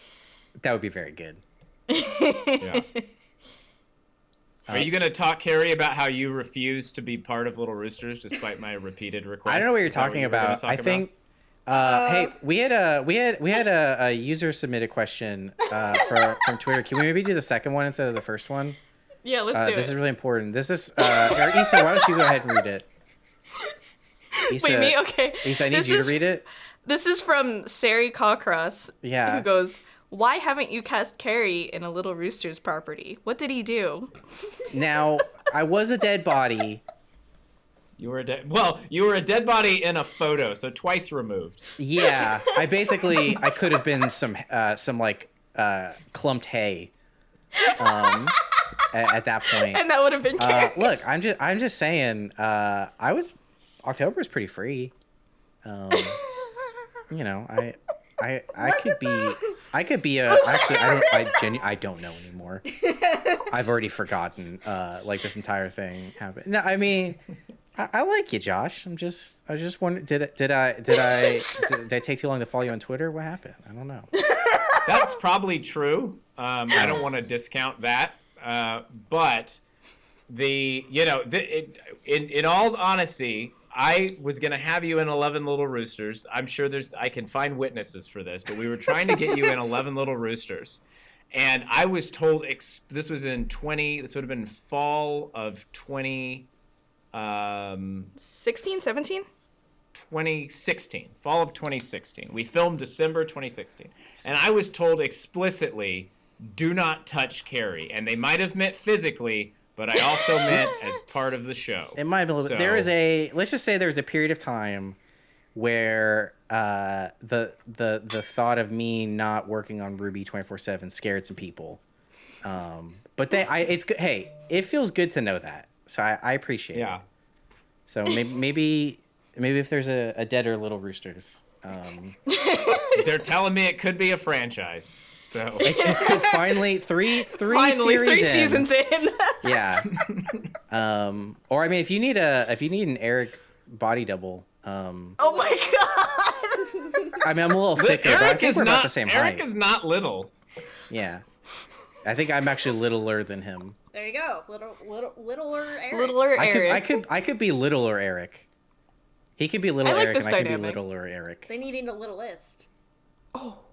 that would be very good Yeah. Are you gonna talk, Kerry, about how you refuse to be part of Little Roosters despite my repeated requests? i don't know what you're Is talking you were gonna about talk i think uh, hey, we had a we had we had a, a user submitted question uh, for from Twitter. Can we maybe do the second one instead of the first one? Yeah, let's Uh, do this is really important. This is uh, Issa. Why don't you go ahead and read it? Issa, Wait, me? Okay. Issa, I need This you is- to read it. This is from Sari Cockcross. Yeah. Who goes, Why haven't you cast Kerry in a Little Rooster's property? What did he do? Now, I was a dead body. You were a dead. Well, you were a dead body in a photo, so twice removed. Yeah, I basically I could have been some uh, some like uh, clumped hay. Um, at, at that point. And that would have been Uh, look, I'm just I'm just saying. Uh, I was October is pretty free. Um, you know, I I I could be I could be a actually I don't I genu- I don't know anymore. I've already forgotten. Uh, like this entire thing happened. No, I mean. I, I like you, Josh. I'm just, I was just wondering, did, did I, did I, did, did I take too long to follow you on Twitter? What happened? I don't know. That's probably true. Um, I don't want to discount that, uh, but the you know the, it, in in all honesty, I was gonna have you in Eleven Little Roosters. I'm sure there's I can find witnesses for this, but we were trying to get you in Eleven Little Roosters, and I was told ex- this was in 20. This would have been fall of 20. Um, 16, 17? 2016, fall of 2016. We filmed December 2016. And I was told explicitly, do not touch Kerry. And they might have meant physically, but I also meant as part of the show. It might have been a little bit. There is a let's just say there was a period of time where uh, the the the thought of me not working on Ruby twenty four seven scared some people. Um, but they, I, it's good. Hey, it feels good to know that. So I, I appreciate Yeah. it. So maybe maybe maybe if there's a, a deader Little Roosters, um, They're telling me it could be a franchise. So could finally three three Finally, series three in. seasons in. Yeah. um, or I mean, if you need a if you need an Eric body double, um, oh my god. I mean, I'm a little thicker, but I Eric think is we're not about the same Eric height. is not little. Yeah. I think I'm actually littler than him. There you go. Little, little, littler Eric. Littler I could Eric. I could I could be littler Eric. He could be little I like Eric this and I could be littler Eric. They need a little list.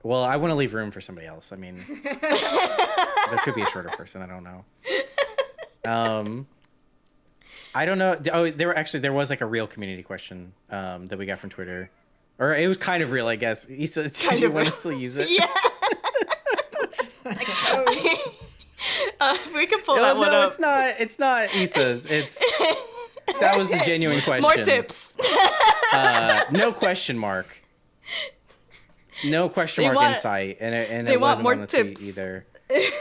Well, I want to leave room for somebody else. I mean, this could be a shorter person. I don't know. Um, I don't know. Oh, there were actually there was like a real community question um, that we got from Twitter, or it was kind of real, I guess. He said, "Do Kind you want to still use it?" yeah. Oh, Uh, we can pull No, that one no, up. it's not. It's not Issa's. It's that was the genuine question. More tips. Uh, no question mark. No question They mark want- insight, and it, and they it want wasn't more on the tweet tips. either.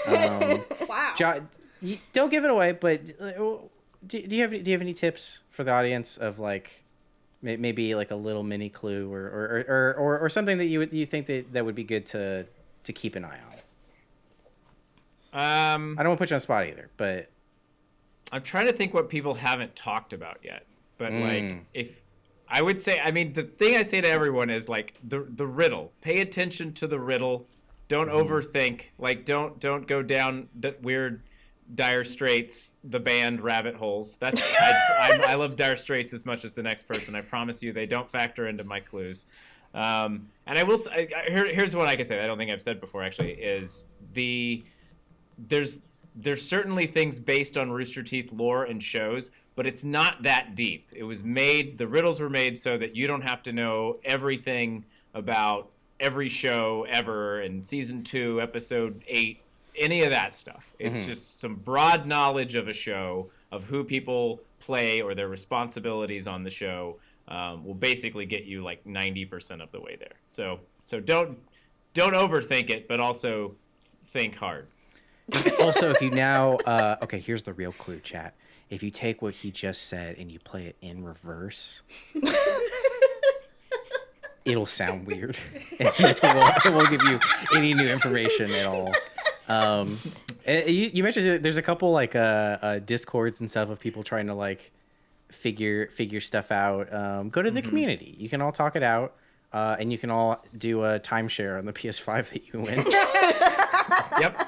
Um, wow. Jo- don't give it away, but uh, do, do you have do you have any tips for the audience of like maybe like a little mini clue or or, or, or, or something that you would you think that, that would be good to to keep an eye on? Um, I don't want to put you on the spot either, but I'm trying to think what people haven't talked about yet. But Mm. like if I would say I mean the thing I say to everyone is like the the riddle. Pay attention to the riddle. Don't Mm-hmm. overthink. Like don't don't go down that weird Dire Straits the band rabbit holes. That's I, I, I love Dire Straits as much as the next person. I promise you they don't factor into my clues. Um, and I will I- here, here's what I can say. I don't think I've said before actually is the there's there's certainly things based on Rooster Teeth lore and shows, but it's not that deep. It was made the riddles were made so that you don't have to know everything about every show ever and season 2, episode 8, any of that stuff. It's just some broad knowledge of a show of who people play or their responsibilities on the show um, will basically get you like 90% of the way there. So so don't don't overthink it, but also think hard. also if you now uh, okay, here's the real clue, chat. If you take what he just said and you play it in reverse, it'll sound weird. it won't, it won't give you any new information at all. Um, you, you mentioned there's a couple like uh, uh, discords and stuff of people trying to like figure figure stuff out. Um, go to the community. You can all talk it out, uh, and you can all do a timeshare on the PS5 that you win. Yep.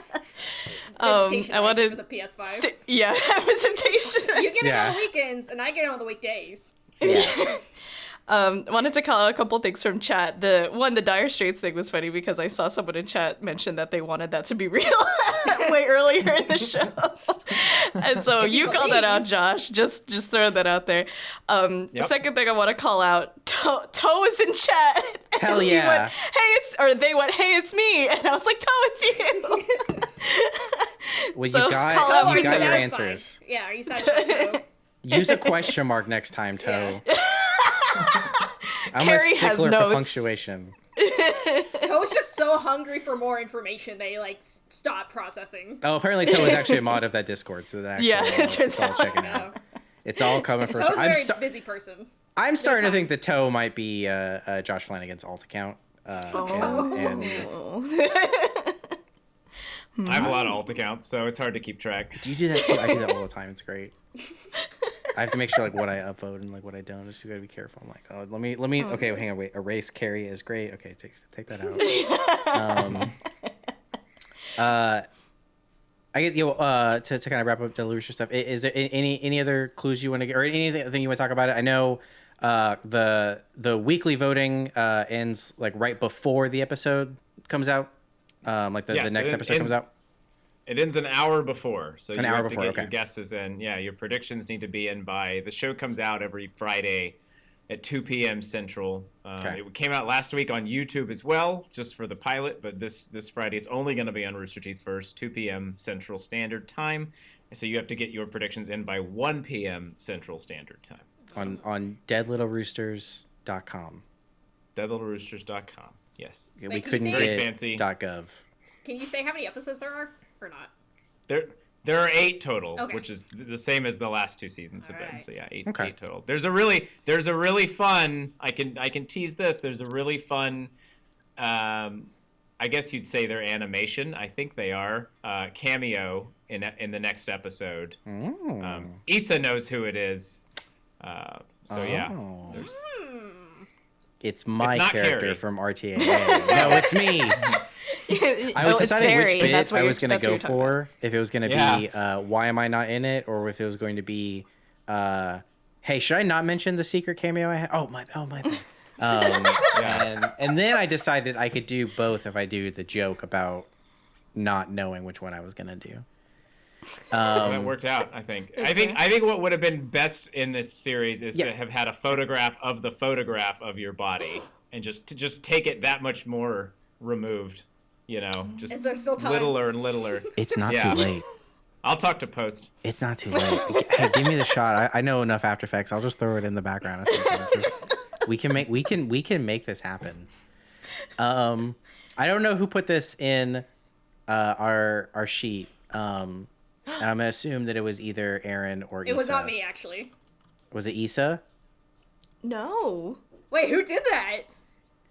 Um, I wanted. for the PS5. st- yeah, presentation. you get it Yeah. on the weekends, and I get it on the weekdays. yeah. Um, wanted to call out a couple things from chat. The one, the Dire Straits thing was funny because I saw someone in chat mention that they wanted that to be real way earlier in the show, and so you called that out, Josh. Just just throw that out there. Um, Yep. Second thing I want to call out, Toe, Toe is in chat. Hell He yeah. went, hey, it's or they went, hey, it's me, and I was like, Toe, it's you. Well, So, you got call out you got your satisfied? answers. Yeah, are you satisfied? Use a question mark next time, Toe. I'm Kerry a has stickler for notes. punctuation. Toe's just so hungry for more information they like s- stop processing. Oh, apparently Toe is actually a mod of that Discord, so that Yeah, all, it turns it's all out. checking out. It's all coming for. Toe's a I'm, very sta- busy person. I'm starting to think that Toe might be uh, uh, Josh Flanagan's alt account. Uh, and, and I have a lot of alt accounts, so it's hard to keep track. do you do that too? I do that all the time. It's great. I have to make sure like what I upload and like what I don't. Just gotta be careful. I'm like, oh, let me let me. Okay, hang on, wait. Erase carry is great. Okay, take take that out. um, uh, I get you. Uh, to, to kind of wrap up the Lucia stuff. i- Is there any any other clues you want to get or anything you want to talk about it? I know. Uh, the the weekly voting uh, ends like right before the episode comes out. Um, like the, the next episode comes out. It ends an hour before, so An you hour have before, to get okay. your guesses in. Yeah, your predictions need to be in by the show comes out every Friday at 2 p.m. Central. Uh, Okay. It came out last week on YouTube as well, just for the pilot. But this this Friday, it's only going to be on Rooster Teeth first, 2 p.m. Central Standard Time. So you have to get your predictions in by 1 p.m. Central Standard Time. on on deadlittleroosters.com. deadlittleroosters.com. Yes. we Wait, can you couldn't say- Very get fancy. .gov. Can you say how many episodes there are or not? There there are eight total, Okay. which is the same as the last two seasons have been. Alright. So yeah, eight, Okay. eight total. There's a really there's a really fun I can I can tease this. There's a really fun um I guess you'd say they're animation. I think they are uh, cameo in in the next episode. Mm. Um, Issa knows who it is. Uh, so yeah, Oh. there's, It's my It's character Kerry. from RTA. no, it's me. I was it's deciding which bit that's what I was going to go you're about. for. If it was going to Yeah. be uh, why am I not in it, or if it was going to be, uh, hey, should I not mention the secret cameo I had? Oh my, oh my. Um, Yeah. and and then I decided I could do both if I do the joke about not knowing which one I was going to do. That Um, worked out. I think. I think. I think what would have been best in this series is Yeah. to have had a photograph of the photograph of your body, and just to just take it that much more removed. You know, just Is there still time? littler and littler. it's not Yeah. too late. I'll talk to post. It's not too late. hey, give me the shot. I, I know enough After Effects. I'll just throw it in the background. Just- we can make we can we can make this happen. Um, I don't know who put this in uh, our our sheet. Um, and I'm gonna assume that it was either Aaron or Issa. It was not me actually. Was it Issa? No. Wait, who did that?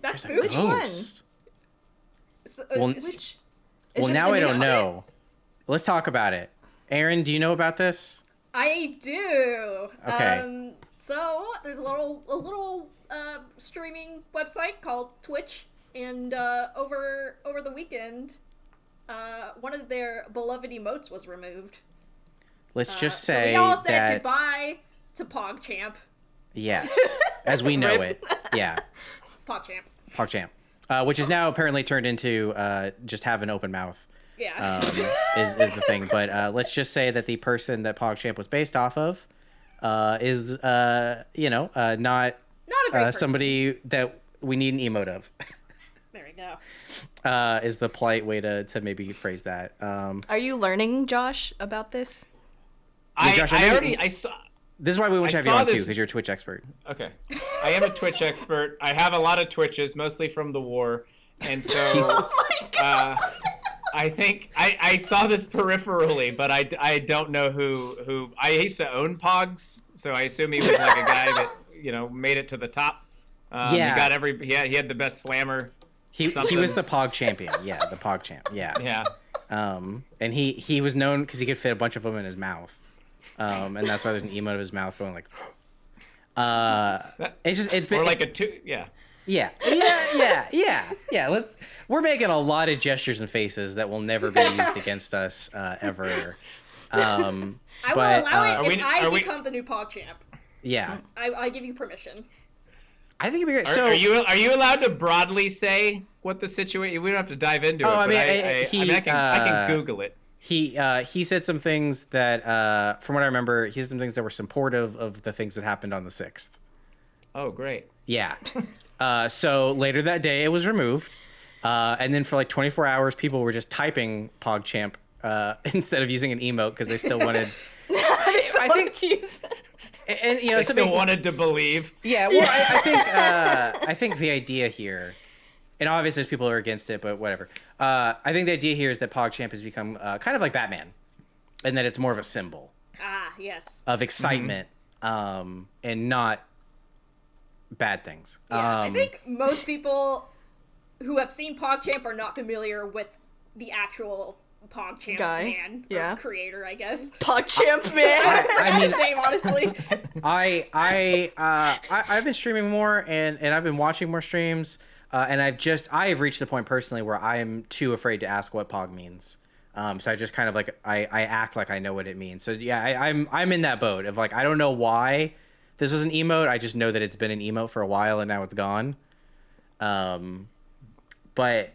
That's There's a spooky. one? So, uh, Well, Which? Well, it- now I don't know. Let's talk about it. Aaron, do you know about this? I do. Okay. Um, so there's a little a little uh, streaming website called Twitch, and uh, over over the weekend, uh, one of their beloved emotes was removed. Let's Uh, just so say we all said that goodbye to PogChamp. yes, as we know it. Yeah. PogChamp. PogChamp, uh, which is now apparently turned into uh, just have an open mouth Yeah. um, is, is the thing. But uh, let's just say that the person that PogChamp was based off of uh, is, uh, you know, uh, not Not uh, somebody that we need an emote of. There we go. Uh, is the polite way to, to maybe phrase that. Um, Are you learning, Josh, about this? I, Josh, I I know- already I saw. this is why we want to have you saw on too, because you're a Twitch expert. Okay, I am a Twitch expert. I have a lot of Twitches, mostly from the war, and so. uh, I think I, I saw this peripherally, but I, I don't know who who I used to own Pogs, so I assume he was like a guy that you know made it to the top. Um, Yeah. he got every he had, he had the best slammer. He, he was the Pog champion. Yeah, the Pog champ. Yeah. Yeah, Um, and he, he was known because he could fit a bunch of them in his mouth. Um, and that's why there's an emote of his mouth going like. Uh, it's just it's been or like a two. Yeah, Yeah, yeah, yeah, yeah, yeah. Let's. We're making a lot of gestures and faces that will never be used against us uh, ever. Um, I will allow uh, it if we- I are we- become the new PogChamp. yeah, I, I give you permission. I think it'd be great. are, so are you are you allowed to broadly say what the situation? We don't have to dive into Oh, it. I mean, I, I- I, I, he, mean, I can I uh, can Google it. he uh, he said some things that, uh, from what I remember, he said some things that were supportive of the things that happened on the sixth. Oh, great. Yeah. Uh, so later that day, it was removed, uh, and then for like 24 hours, people were just typing PogChamp uh, instead of using an emote because they still wanted. I think, to use and, and, you know, I something. still wanted to believe. Yeah, well, I, I think uh, I think the idea here, and obviously there's people who are against it, but whatever. Uh, I think the idea here is that PogChamp has become uh, kind of like Batman, and that it's more of a symbol Ah, yes. of excitement um, and not bad things. Yeah, I Um, think most people who have seen PogChamp are not familiar with the actual PogChamp Guy, man, or yeah. creator, I guess. PogChamp man. I mean, His name, honestly. I I uh I, I've been streaming more and and I've been watching more streams uh, and I've just I have reached the point personally where I am too afraid to ask what pog means. Um, so I just kind of like I, I act like I know what it means. So yeah, I, I'm I'm in that boat of like I don't know why this was an emote. I just know that it's been an emote for a while and now it's gone. Um, but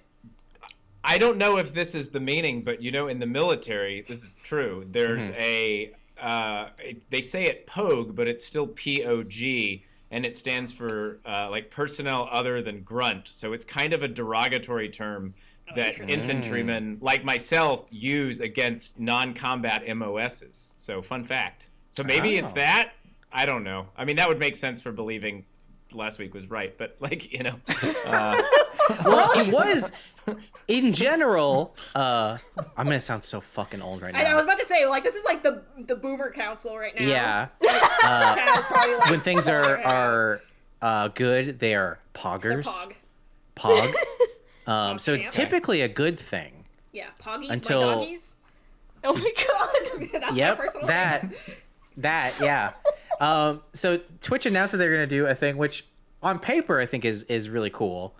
I don't know if this is the meaning, but you know, in the military, this is true. There's Mm-hmm. a uh, it- they say it POG, but it's still P O G, and it stands for uh, like personnel other than grunt. So it's kind of a derogatory term that interesting. infantrymen like myself use against non-combat MOSs. So fun fact. So maybe it's Oh. that. I don't know. I mean, that would make sense for believing last week was right, but like you know, well, it was in general. Uh, I'm gonna sound so fucking old right now. I, I was about to say, like, this is like the the boomer council right now. yeah, Chad's probably like, when things are "Oh, are uh, good, they are They're poggers. pog. Pog. Um, so it's typically a good thing. Yeah, poggies, Until- my doggies. Oh my god. That's my personal that, that, yeah. Um, so Twitch announced that they're gonna do a thing which, on paper, I think is is really cool.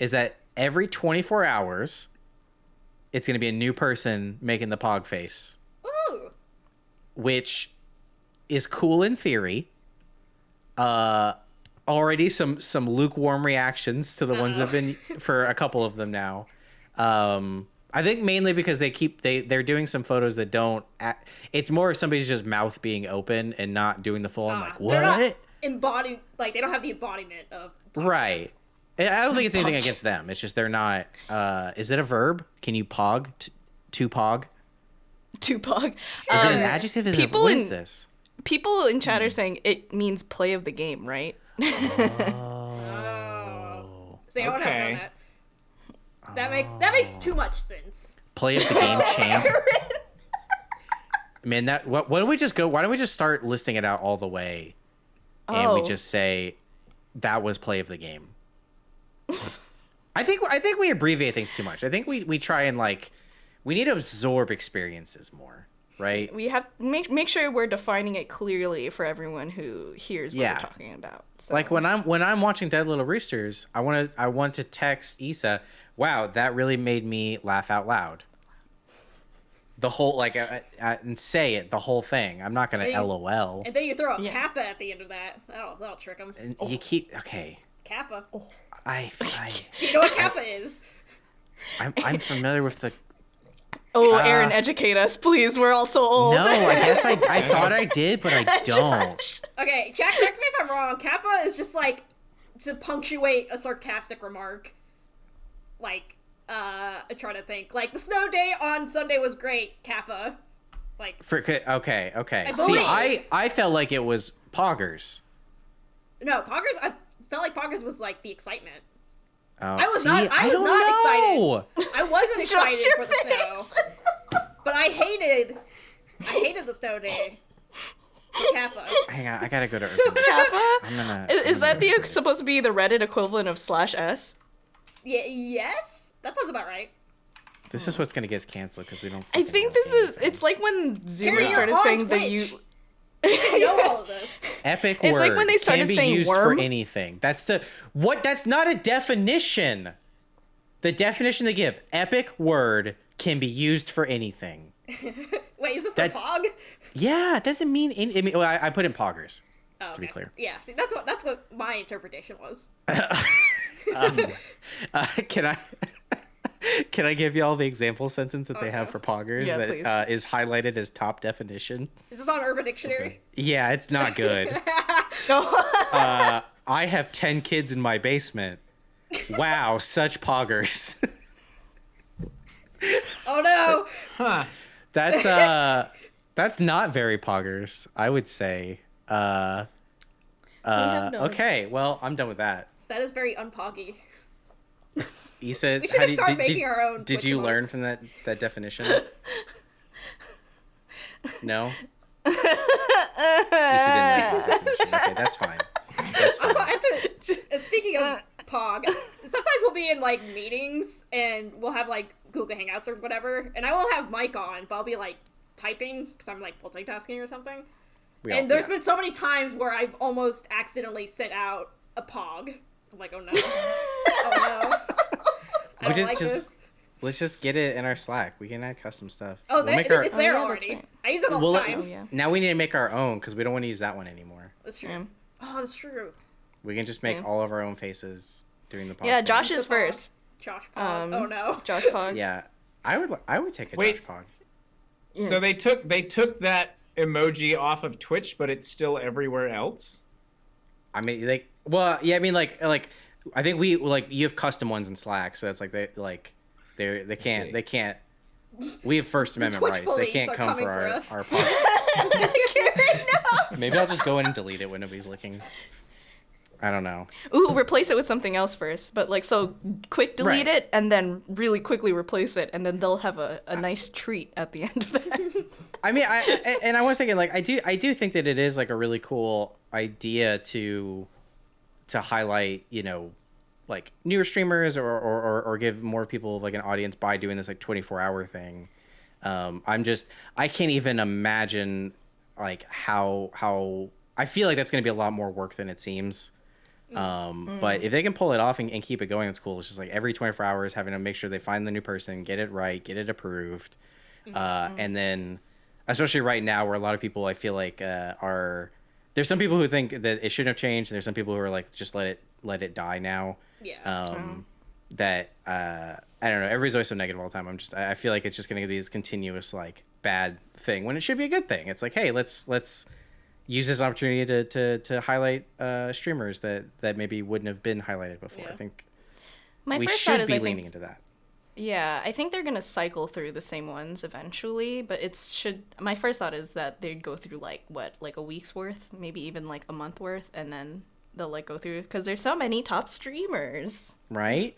Is that every 24 hours, it's gonna be a new person making the pog face, Ooh. which is cool in theory. Uh, already some some lukewarm reactions to the ones that have been for a couple of them now. Um, I think mainly because they keep they they're doing some photos that don't. Act, it's more of somebody's just mouth being open and not doing the full. I'm like, Ah, what? embodied, like, they don't have the embodiment of. Right. I I don't think it's anything against them. It's just they're not. Uh, is it a verb? Can you pog? T- to pog? Tupac. Is it an Um, adjective? Is it, people what in- is this? People in chat are saying it means play of the game, right? Oh. See, I would have Okay. known that. That makes that makes too much sense. Play of the game champ. Man, that what? Why don't we just go? Why don't we just start listing it out all the way, and we Oh. just say that was play of the game. I think I think we abbreviate things too much. I think we we try and like we need to absorb experiences more, right? We have make make sure we're defining it clearly for everyone who hears what Yeah. we're talking about. So. Like when I'm when I'm watching Dead Little Roosters, I want to I want to text Issa, "Wow, that really made me laugh out loud." The whole like uh, uh, and say it the whole thing. I'm not gonna Hey. LOL. And then you throw a Yeah. kappa at the end of that. That'll that'll trick them. And you keep okay. Kappa. I, I Do you know what kappa is? I'm I'm familiar with the. oh, uh, Aaron, educate us, please. We're all so old. No, I guess I I thought I did, but I don't. Josh. Okay, Jack, correct me if I'm wrong. Kappa is just like to punctuate a sarcastic remark. Like, uh, I'm trying to think. Like, the snow day on Sunday was great, Kappa. Like, For okay, okay. I See. I I felt like it was poggers. no, Poggers, I felt like Poggers was like the excitement. Oh, I was see, not- I was don't not excited. I wasn't excited your for the snow. But I hated, I hated the snow day. Kappa. Hang on, I gotta go to Urban. Kappa? I'm gonna. Is, I'm is that gonna- the supposed to be the Reddit equivalent of slash s? Yeah, yes? That sounds about right. This is what's gonna get us canceled because we don't. I think know this is. It's like when Kerry, started saying the Twitch. you. I know all of this. epic It's word. like when they started can be saying used worm. for anything. That's the what. That's not a definition. The definition they give: epic word can be used for anything. Wait, is this That- the Pog? Yeah, it doesn't mean. Any, I mean, well, I, I put in poggers. Oh, to be clear. Yeah, see, that's what that's what my interpretation was. Uh, can I? Can I give you all the example sentence that they have Okay. for poggers Yeah, that uh, is highlighted as top definition? Is this on Urban Dictionary? Yeah, it's not good. Uh, I have 10 kids in my basement. Wow, such poggers. Oh no! huh? that's uh that's not very poggers, I would say. Uh uh have notes. okay, well, I'm done with that. That is very unpoggy. Issa, We should how do start did, making did, our own did you learn from that that definition? no. Issa didn't like the definition. Okay, that's fine. That's fine. Also, I have to. uh, Speaking of Pog, sometimes we'll be in like meetings and we'll have like Google Hangouts or whatever, and I won't have mic on, but I'll be like typing because I'm like multitasking or something. We all- and there's yeah. been so many times where I've almost accidentally sent out a Pog. I'm like, oh no, oh no. I We just- like just- this. Let's just get it in our Slack. We can add custom stuff. Oh, We'll that, make our- it's there Oh, yeah, already. right. I use it all We'll the let- time. Oh yeah. Now we need to make our own because we don't want to use that one anymore. That's true. Yeah. Oh, that's true. We can just make Yeah. all of our own faces during the podcast. Yeah, Josh is first. Josh Pog. Um, oh no. Josh Pog. Yeah, I would. li- I would take a Wait. Josh Pog. So they took they took that emoji off of Twitch, but it's still everywhere else. I mean, like, well, yeah. I mean, like, like, I think we like you have custom ones in Slack, so it's like they like they they can't they can't. We have First Amendment Twitch rights. They can't are come for for our us. our podcast. Maybe I'll just go in and delete it when nobody's looking. I don't know. Ooh, replace it with something else first. But like, so quick delete Right. it and then really quickly replace it, and then they'll have a, a nice treat at the end of it. I mean, I I- and I was thinking like I do I do think that it is like a really cool idea to to highlight you know like newer streamers or or, or, or give more people like an audience by doing this like 24 hour thing. Um, I'm just I can't even imagine like how how I feel like that's going to be a lot more work than it seems. Um, but if they can pull it off and, and keep it going, it's cool. It's just like every 24 hours having to make sure they find the new person, get it right, get it approved. Uh, and then especially right now where a lot of people I feel like uh, are there's some people who think that it shouldn't have changed and there's some people who are like just let it let it die now. Yeah. Um, that uh, I don't know. Everybody's always so negative all the time. I'm just I I feel like it's just going to be this continuous like bad thing when it should be a good thing. It's like hey, let's let's use this opportunity to to, to highlight uh, streamers that that maybe wouldn't have been highlighted before. I think My we first thought should is be I leaning think, into that. Yeah, I think they're gonna cycle through the same ones eventually. But it should. My first thought is that they'd go through like what, like a week's worth, maybe even like a month worth, and then they'll like go through because there's so many top streamers. Right?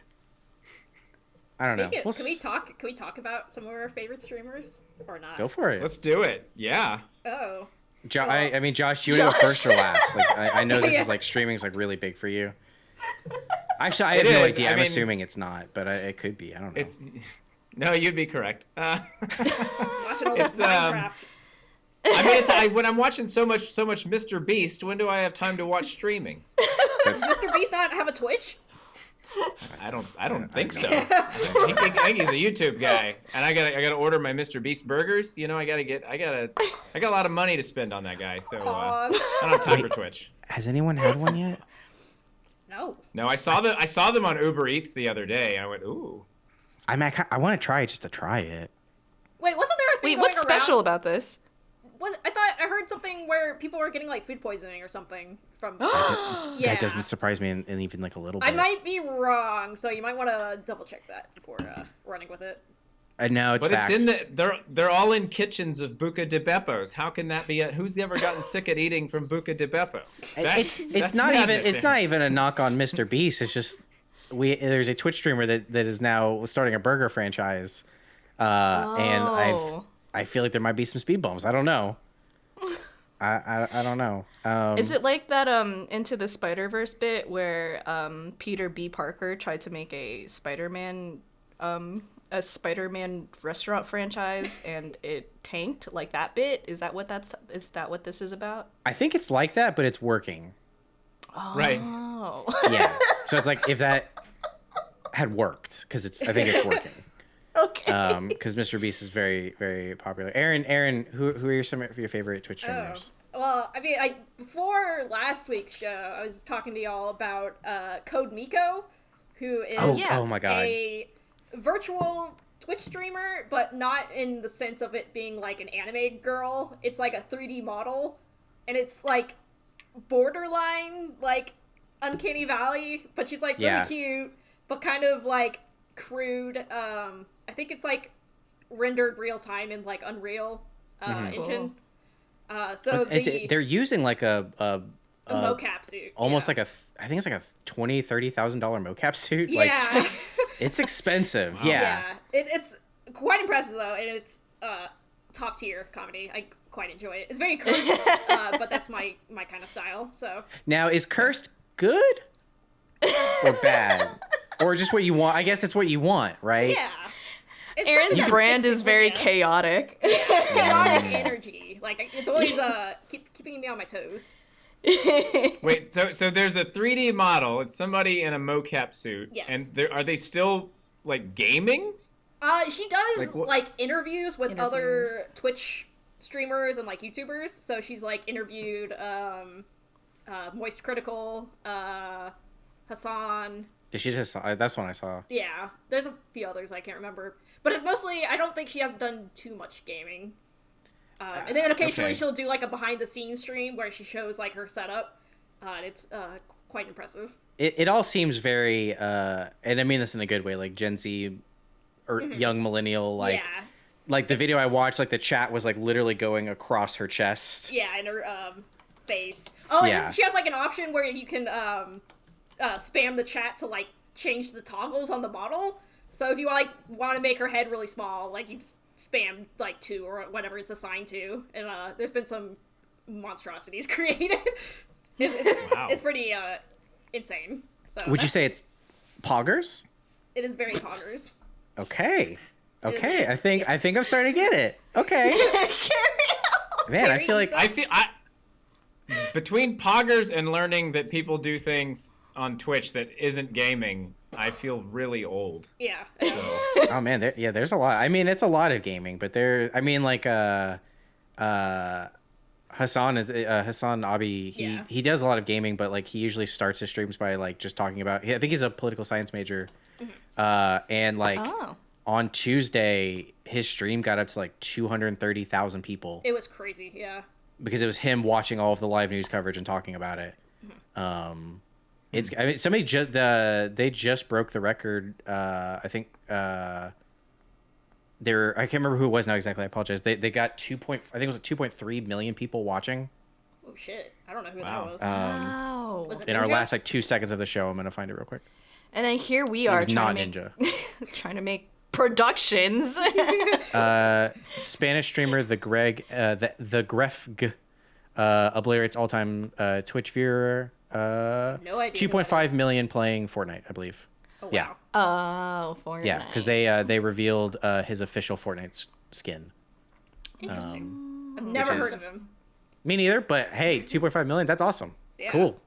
I don't Speaking know. of- We'll can we talk? Can we talk about some of our favorite streamers or not? Go for it. Let's do it. Yeah. Oh, Jo- I, I mean, Josh, do you want to go first or last? Like, I, I know this Yeah. is like streaming's like really big for you. Actually, I It have no is. idea. I I'm mean- assuming it's not, but I, it could be. I don't know. It's no, you'd be correct. Uh, watching all this It's, um, I mean, it's I, when I'm watching so much so much Mr. Beast. When do I have time to watch streaming? Does Mr. Beast not have a Twitch? I don't. I don't I think don't so. I think, I think he's a YouTube guy, and I got. I got to order my Mr. Beast burgers. You know, I got to get. I got to. I got a lot of money to spend on that guy, so uh, I don't have time for Twitch. Has anyone had one yet? No. No, I saw the. I saw them on Uber Eats the other day. I went, ooh. I mean, I, want to try it just to try it. Wait, wasn't there a thing Wait, going what's special around? about this? Was, I thought I heard something where people were getting like food poisoning or something from. yeah, That doesn't surprise me in, in even like a little bit. I might be wrong, so you might want to double check that before uh, running with it. Uh, no, it's But fact. it's in the. They're they're all in kitchens of Buca di Beppo's. How can that be? A, who's ever gotten sick at eating from Buca de Beppo? That's- it's it's that's not even it's not even a knock on Mr. Beast. It's just we there's a Twitch streamer that, that is now starting a burger franchise, uh, and I've Oh. I feel like there might be some speed bumps. I don't know. I, I, I don't know. Um, Is it like that um into the Spider Verse bit where um Peter B. Parker tried to make a Spider Man um a Spider Man restaurant franchise and it tanked like that bit? Is that what that's is that what this is about? I think it's like that, but it's working. Right. Oh. Yeah. so it's like if that had worked, because it's I think it's working. okay. Um, because Mr. Beast is very very popular. Aaron, Aaron, who who are your, some of your favorite Twitch Oh. streamers? Well, I mean, I before last week's show, I was talking to y'all about uh, Code Miko, who is Oh, Yeah. oh my god. a virtual Twitch streamer, but not in the sense of it being like an anime girl. It's like a 3D model, and it's like borderline like Uncanny Valley, but she's like Yeah. really cute, but kind of like crude. Um, I think it's like rendered real time in like Unreal uh, Mm-hmm. Engine. Uh, so It's- the, they're using like a, a, the a mocap suit, almost yeah. like a th- I think it's like a twenty thirty thousand dollar mocap suit. yeah. Like it's expensive. Yeah. Yeah, it, it's quite impressive though, and it's uh, top tier comedy. I quite enjoy it. It's very cursed, uh, but that's my my kind of style. So Now is cursed good or bad or just what you want? I guess it's what you want, right? yeah, it's Aaron's something that brand is very ya. chaotic. chaotic energy. Like it's always uh keep, keeping me on my toes. Wait, so so there's a 3D model. It's somebody in a mocap suit. Yes. And there are they still like gaming? Uh, she does Like like, interviews with Interviews. other Twitch streamers and like YouTubers. So she's like interviewed um, uh, Moist Critical, uh, Hasan. Yeah, she just I- that's one I saw. Yeah, there's a few others I can't remember, but it's mostly I don't think she has done too much gaming. Um, and then occasionally okay. she'll do like a behind the scenes stream where she shows like her setup. Uh, and it's uh, quite impressive. It, it all seems very uh and I mean this in a good way, like Gen Z or young millennial like Mm-hmm. yeah, like the video I watched, like the chat was like literally going across her chest. yeah, and her um, face. Oh, and Yeah. she has like an option where you can um, uh, spam the chat to like change the toggles on the model. So if you like want to make her head really small, like you just spam like two or whatever it's assigned to, and uh, there's been some monstrosities created. it's, it's, Wow. it's pretty uh, insane. So Would you say it's poggers? it is very poggers? Okay. Okay. I think I think I'm starting to get it. Okay. Man, I feel like I feel I between poggers and learning that people do things on Twitch that isn't gaming, I feel really old. Yeah. So oh man, there, yeah, there's a lot. I mean, it's a lot of gaming, but there. I mean, like uh, uh, Hasan is uh, Hasan Abi. He Yeah. he does a lot of gaming, but like he usually starts his streams by like just talking about. I think he's a political science major, Mhm. uh, and like Oh. on Tuesday, his stream got up to like two hundred thirty thousand people It was crazy. Yeah. because it was him watching all of the live news coverage and talking about it. Mhm. Um, it's I mean somebody just the they just broke the record. Uh, I think uh, they're I can't remember who it was now exactly. I apologize. They they got two point I think it was two point three million people watching Oh shit! I don't know who Wow. that was. Wow. was it in our last like two seconds of the show. I'm gonna find it real quick. and then here we are trying not to make Ninja. trying to make productions. uh, Spanish streamer the Greg uh, the the Grefg uh, obliterates all time uh, Twitch viewer. Uh, No idea who that Two point five is. million playing Fortnite, I believe. oh, yeah. wow. oh, Fortnite. Yeah, because they uh, they revealed uh, his official Fortnite s- skin. Interesting. I've never heard is- of him. Me neither, but hey, two point five million. That's awesome. Yeah. Cool.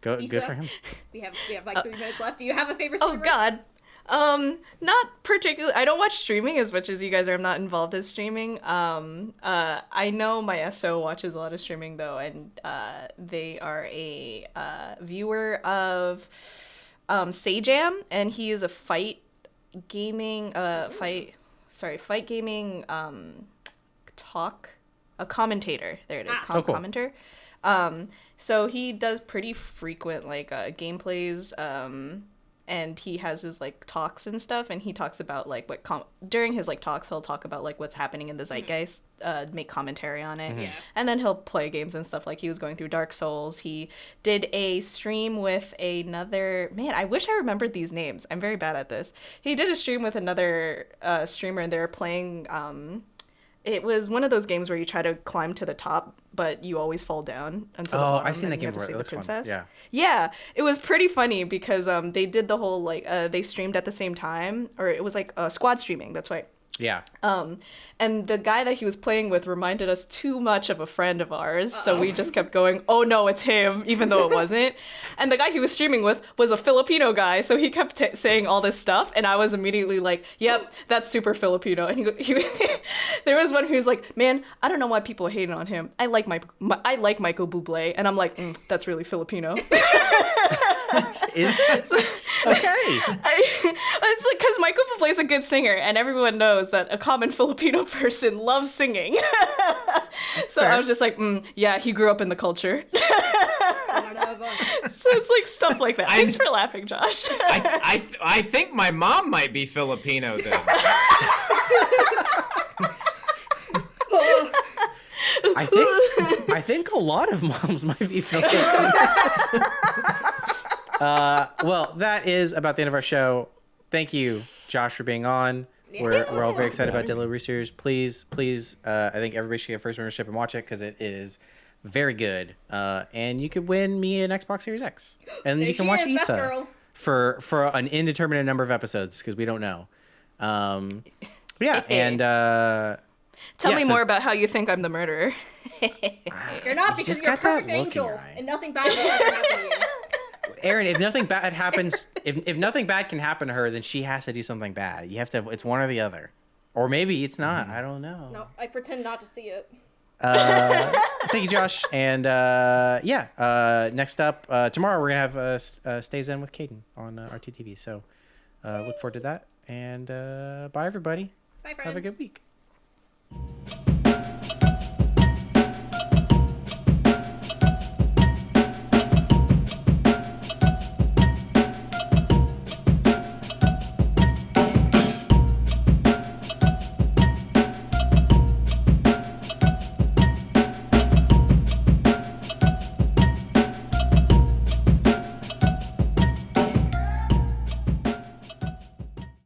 Go good for him. We have we have like three minutes left. Do you have a favorite? Oh streamer? God. Um, not particularly. I don't watch streaming as much as you guys are. I'm not involved in streaming. Um, uh, I know my SO watches a lot of streaming though, and uh, they are a uh, viewer of um, Sajam, and he is a fight gaming, uh, fight, sorry, fight gaming, um, talk, a commentator. There it is, Ah. com- Oh, cool. commenter. Um, so he does pretty frequent like uh, gameplays. Um, and he has his like talks and stuff and he talks about like what com- during his like talks he'll talk about like what's happening in the zeitgeist uh make commentary on it. Yeah. and then he'll play games and stuff like he was going through dark souls. He did a stream with another man i wish i remembered these names. I'm very bad at this. He did a stream with another uh streamer and they were playing um it was one of those games where you try to climb to the top, but you always fall down until the Oh. I've seen that game before. It looks fun. princess. Yeah. Yeah, it was pretty funny because um they did the whole like uh they streamed at the same time or it was like uh, squad streaming. That's right. Yeah. Um, and the guy that he was playing with reminded us too much of a friend of ours, so we just kept going, "Oh no, it's him," even though it wasn't. and the guy he was streaming with was a Filipino guy, so he kept t- saying all this stuff, and I was immediately like, "Yep, that's super Filipino." And he, he there was one who was like, "Man, I don't know why people are hating on him. I like my, my I like Michael Bublé," and I'm like, mm, "That's really Filipino." Is it? okay. I, it's like because Michael Bublé is a good singer, and everyone knows that a common Filipino person loves singing. so I was just like, mm, yeah, he grew up in the culture. One of us. so it's like stuff like that. Thanks for laughing, Josh. I, I I think my mom might be Filipino then. I think I think a lot of moms might be Filipino. Uh, well, that is about the end of our show. Thank you, Josh, for being on. We're, we're all very excited about Dillo Roosters. Please, please, uh, I think everybody should get first membership and watch it because it is very good. Uh, and you could win me an Xbox Series X, and you can watch is, Issa for for an indeterminate number of episodes because we don't know. Um, yeah, and uh, Tell Yeah, me so- more about how you think I'm the murderer. You're not because just you're a perfect angel, and nothing bad will ever happen to you. Aaron, if nothing bad happens, if, if nothing bad can happen to her, then she has to do something bad. You have to. It's one or the other, or maybe it's not. I don't know. No, I pretend not to see it. Uh, thank you, Josh. And uh, yeah, uh, next up uh, tomorrow we're gonna have uh, S- uh, Stay Zen with Caden on uh, RTTV. So uh, look forward to that. And uh, bye, everybody. Bye, friends. Have a good week.